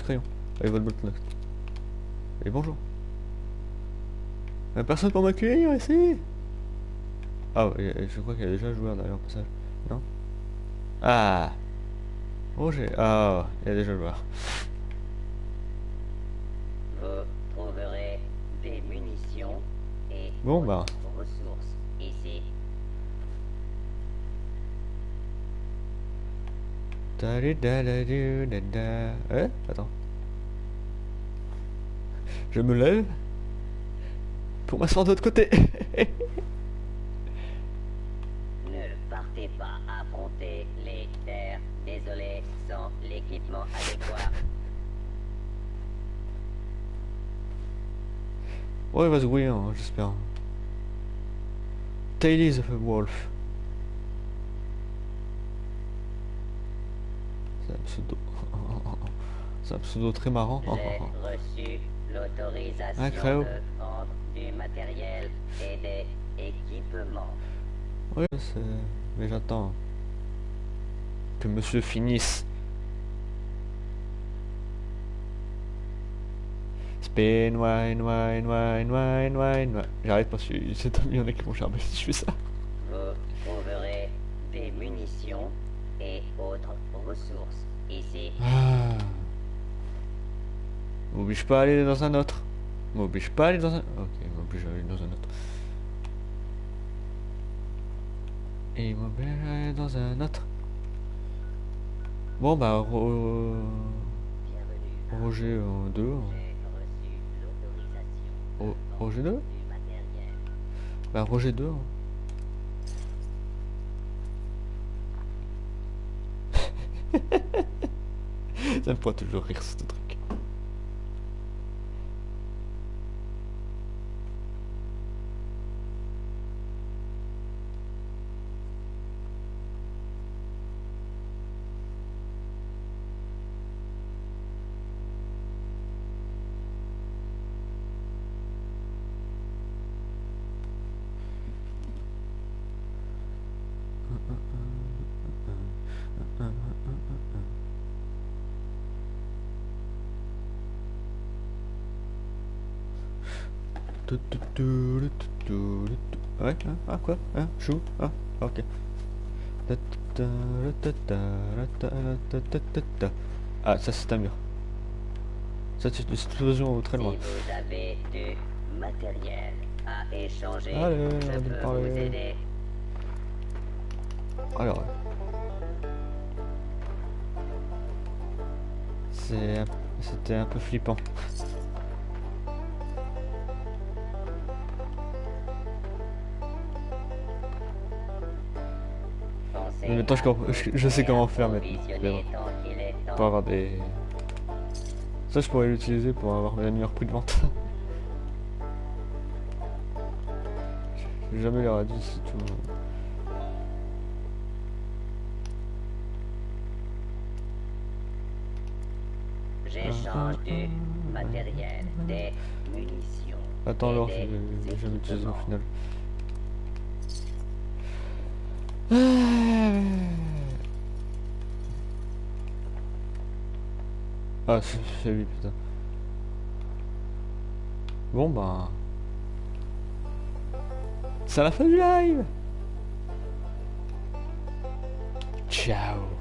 crayon. Avec votre bloc Et bonjour. Y'a personne pour m'accueillir ici? Ah, ouais, je crois qu'il y a déjà un joueur derrière passage. Non? Ah Roger. Ah, il y a déjà le joueur. Vous trouverez des munitions et Bon, bah. ressources ici. Eh Attends. Je me lève pour m'asseoir de l'autre côté. [LAUGHS] Ne partez pas affronter les terres. Désolé, sans l'équipement adéquat. ouais, il va se grouiller, hein, j'espère. Tail of a Wolf. C'est un pseudo. [LAUGHS] C'est un pseudo très marrant. J'ai reçu l'autorisation de vendre du matériel et des équipements. Oui, c'est... Mais j'attends que monsieur finisse. Spin, wine, wine, wine, wine, wine. J'arrête parce que c'est en a qui vont charmer si je fais ça. Ressources ici. Ah. M'oblige pas à aller dans un autre. M'oblige pas à aller dans un... Ok, m'oblige à aller dans un autre. Et m'oblige à aller dans un autre. Bon bah Ro- Bienvenue. Roger 2. J'ai reçu l'autorisation Roger 2 du matériel. Bah Roger 2. Ça me fera toujours rire ce quoi Hein Chou Ah, ok. Ah, ça c'est un mur. Ça c'est une explosion très loin. Si vous avez du matériel à échanger, Allez, je peux parler. vous aider. Alors. C'était un peu flippant. Maintenant, je je- je sais comment faire maintenant. Pour avoir des... Ça, je pourrais l'utiliser pour avoir le meilleur prix de vente. J'ai jamais l'air dit c'est tout. J'échange du matériel, des munitions. Attends, alors, je vais jamais utiliser au final. Ah, c'est c'est lui, putain. Bon, bah... C'est la fin du live. Ciao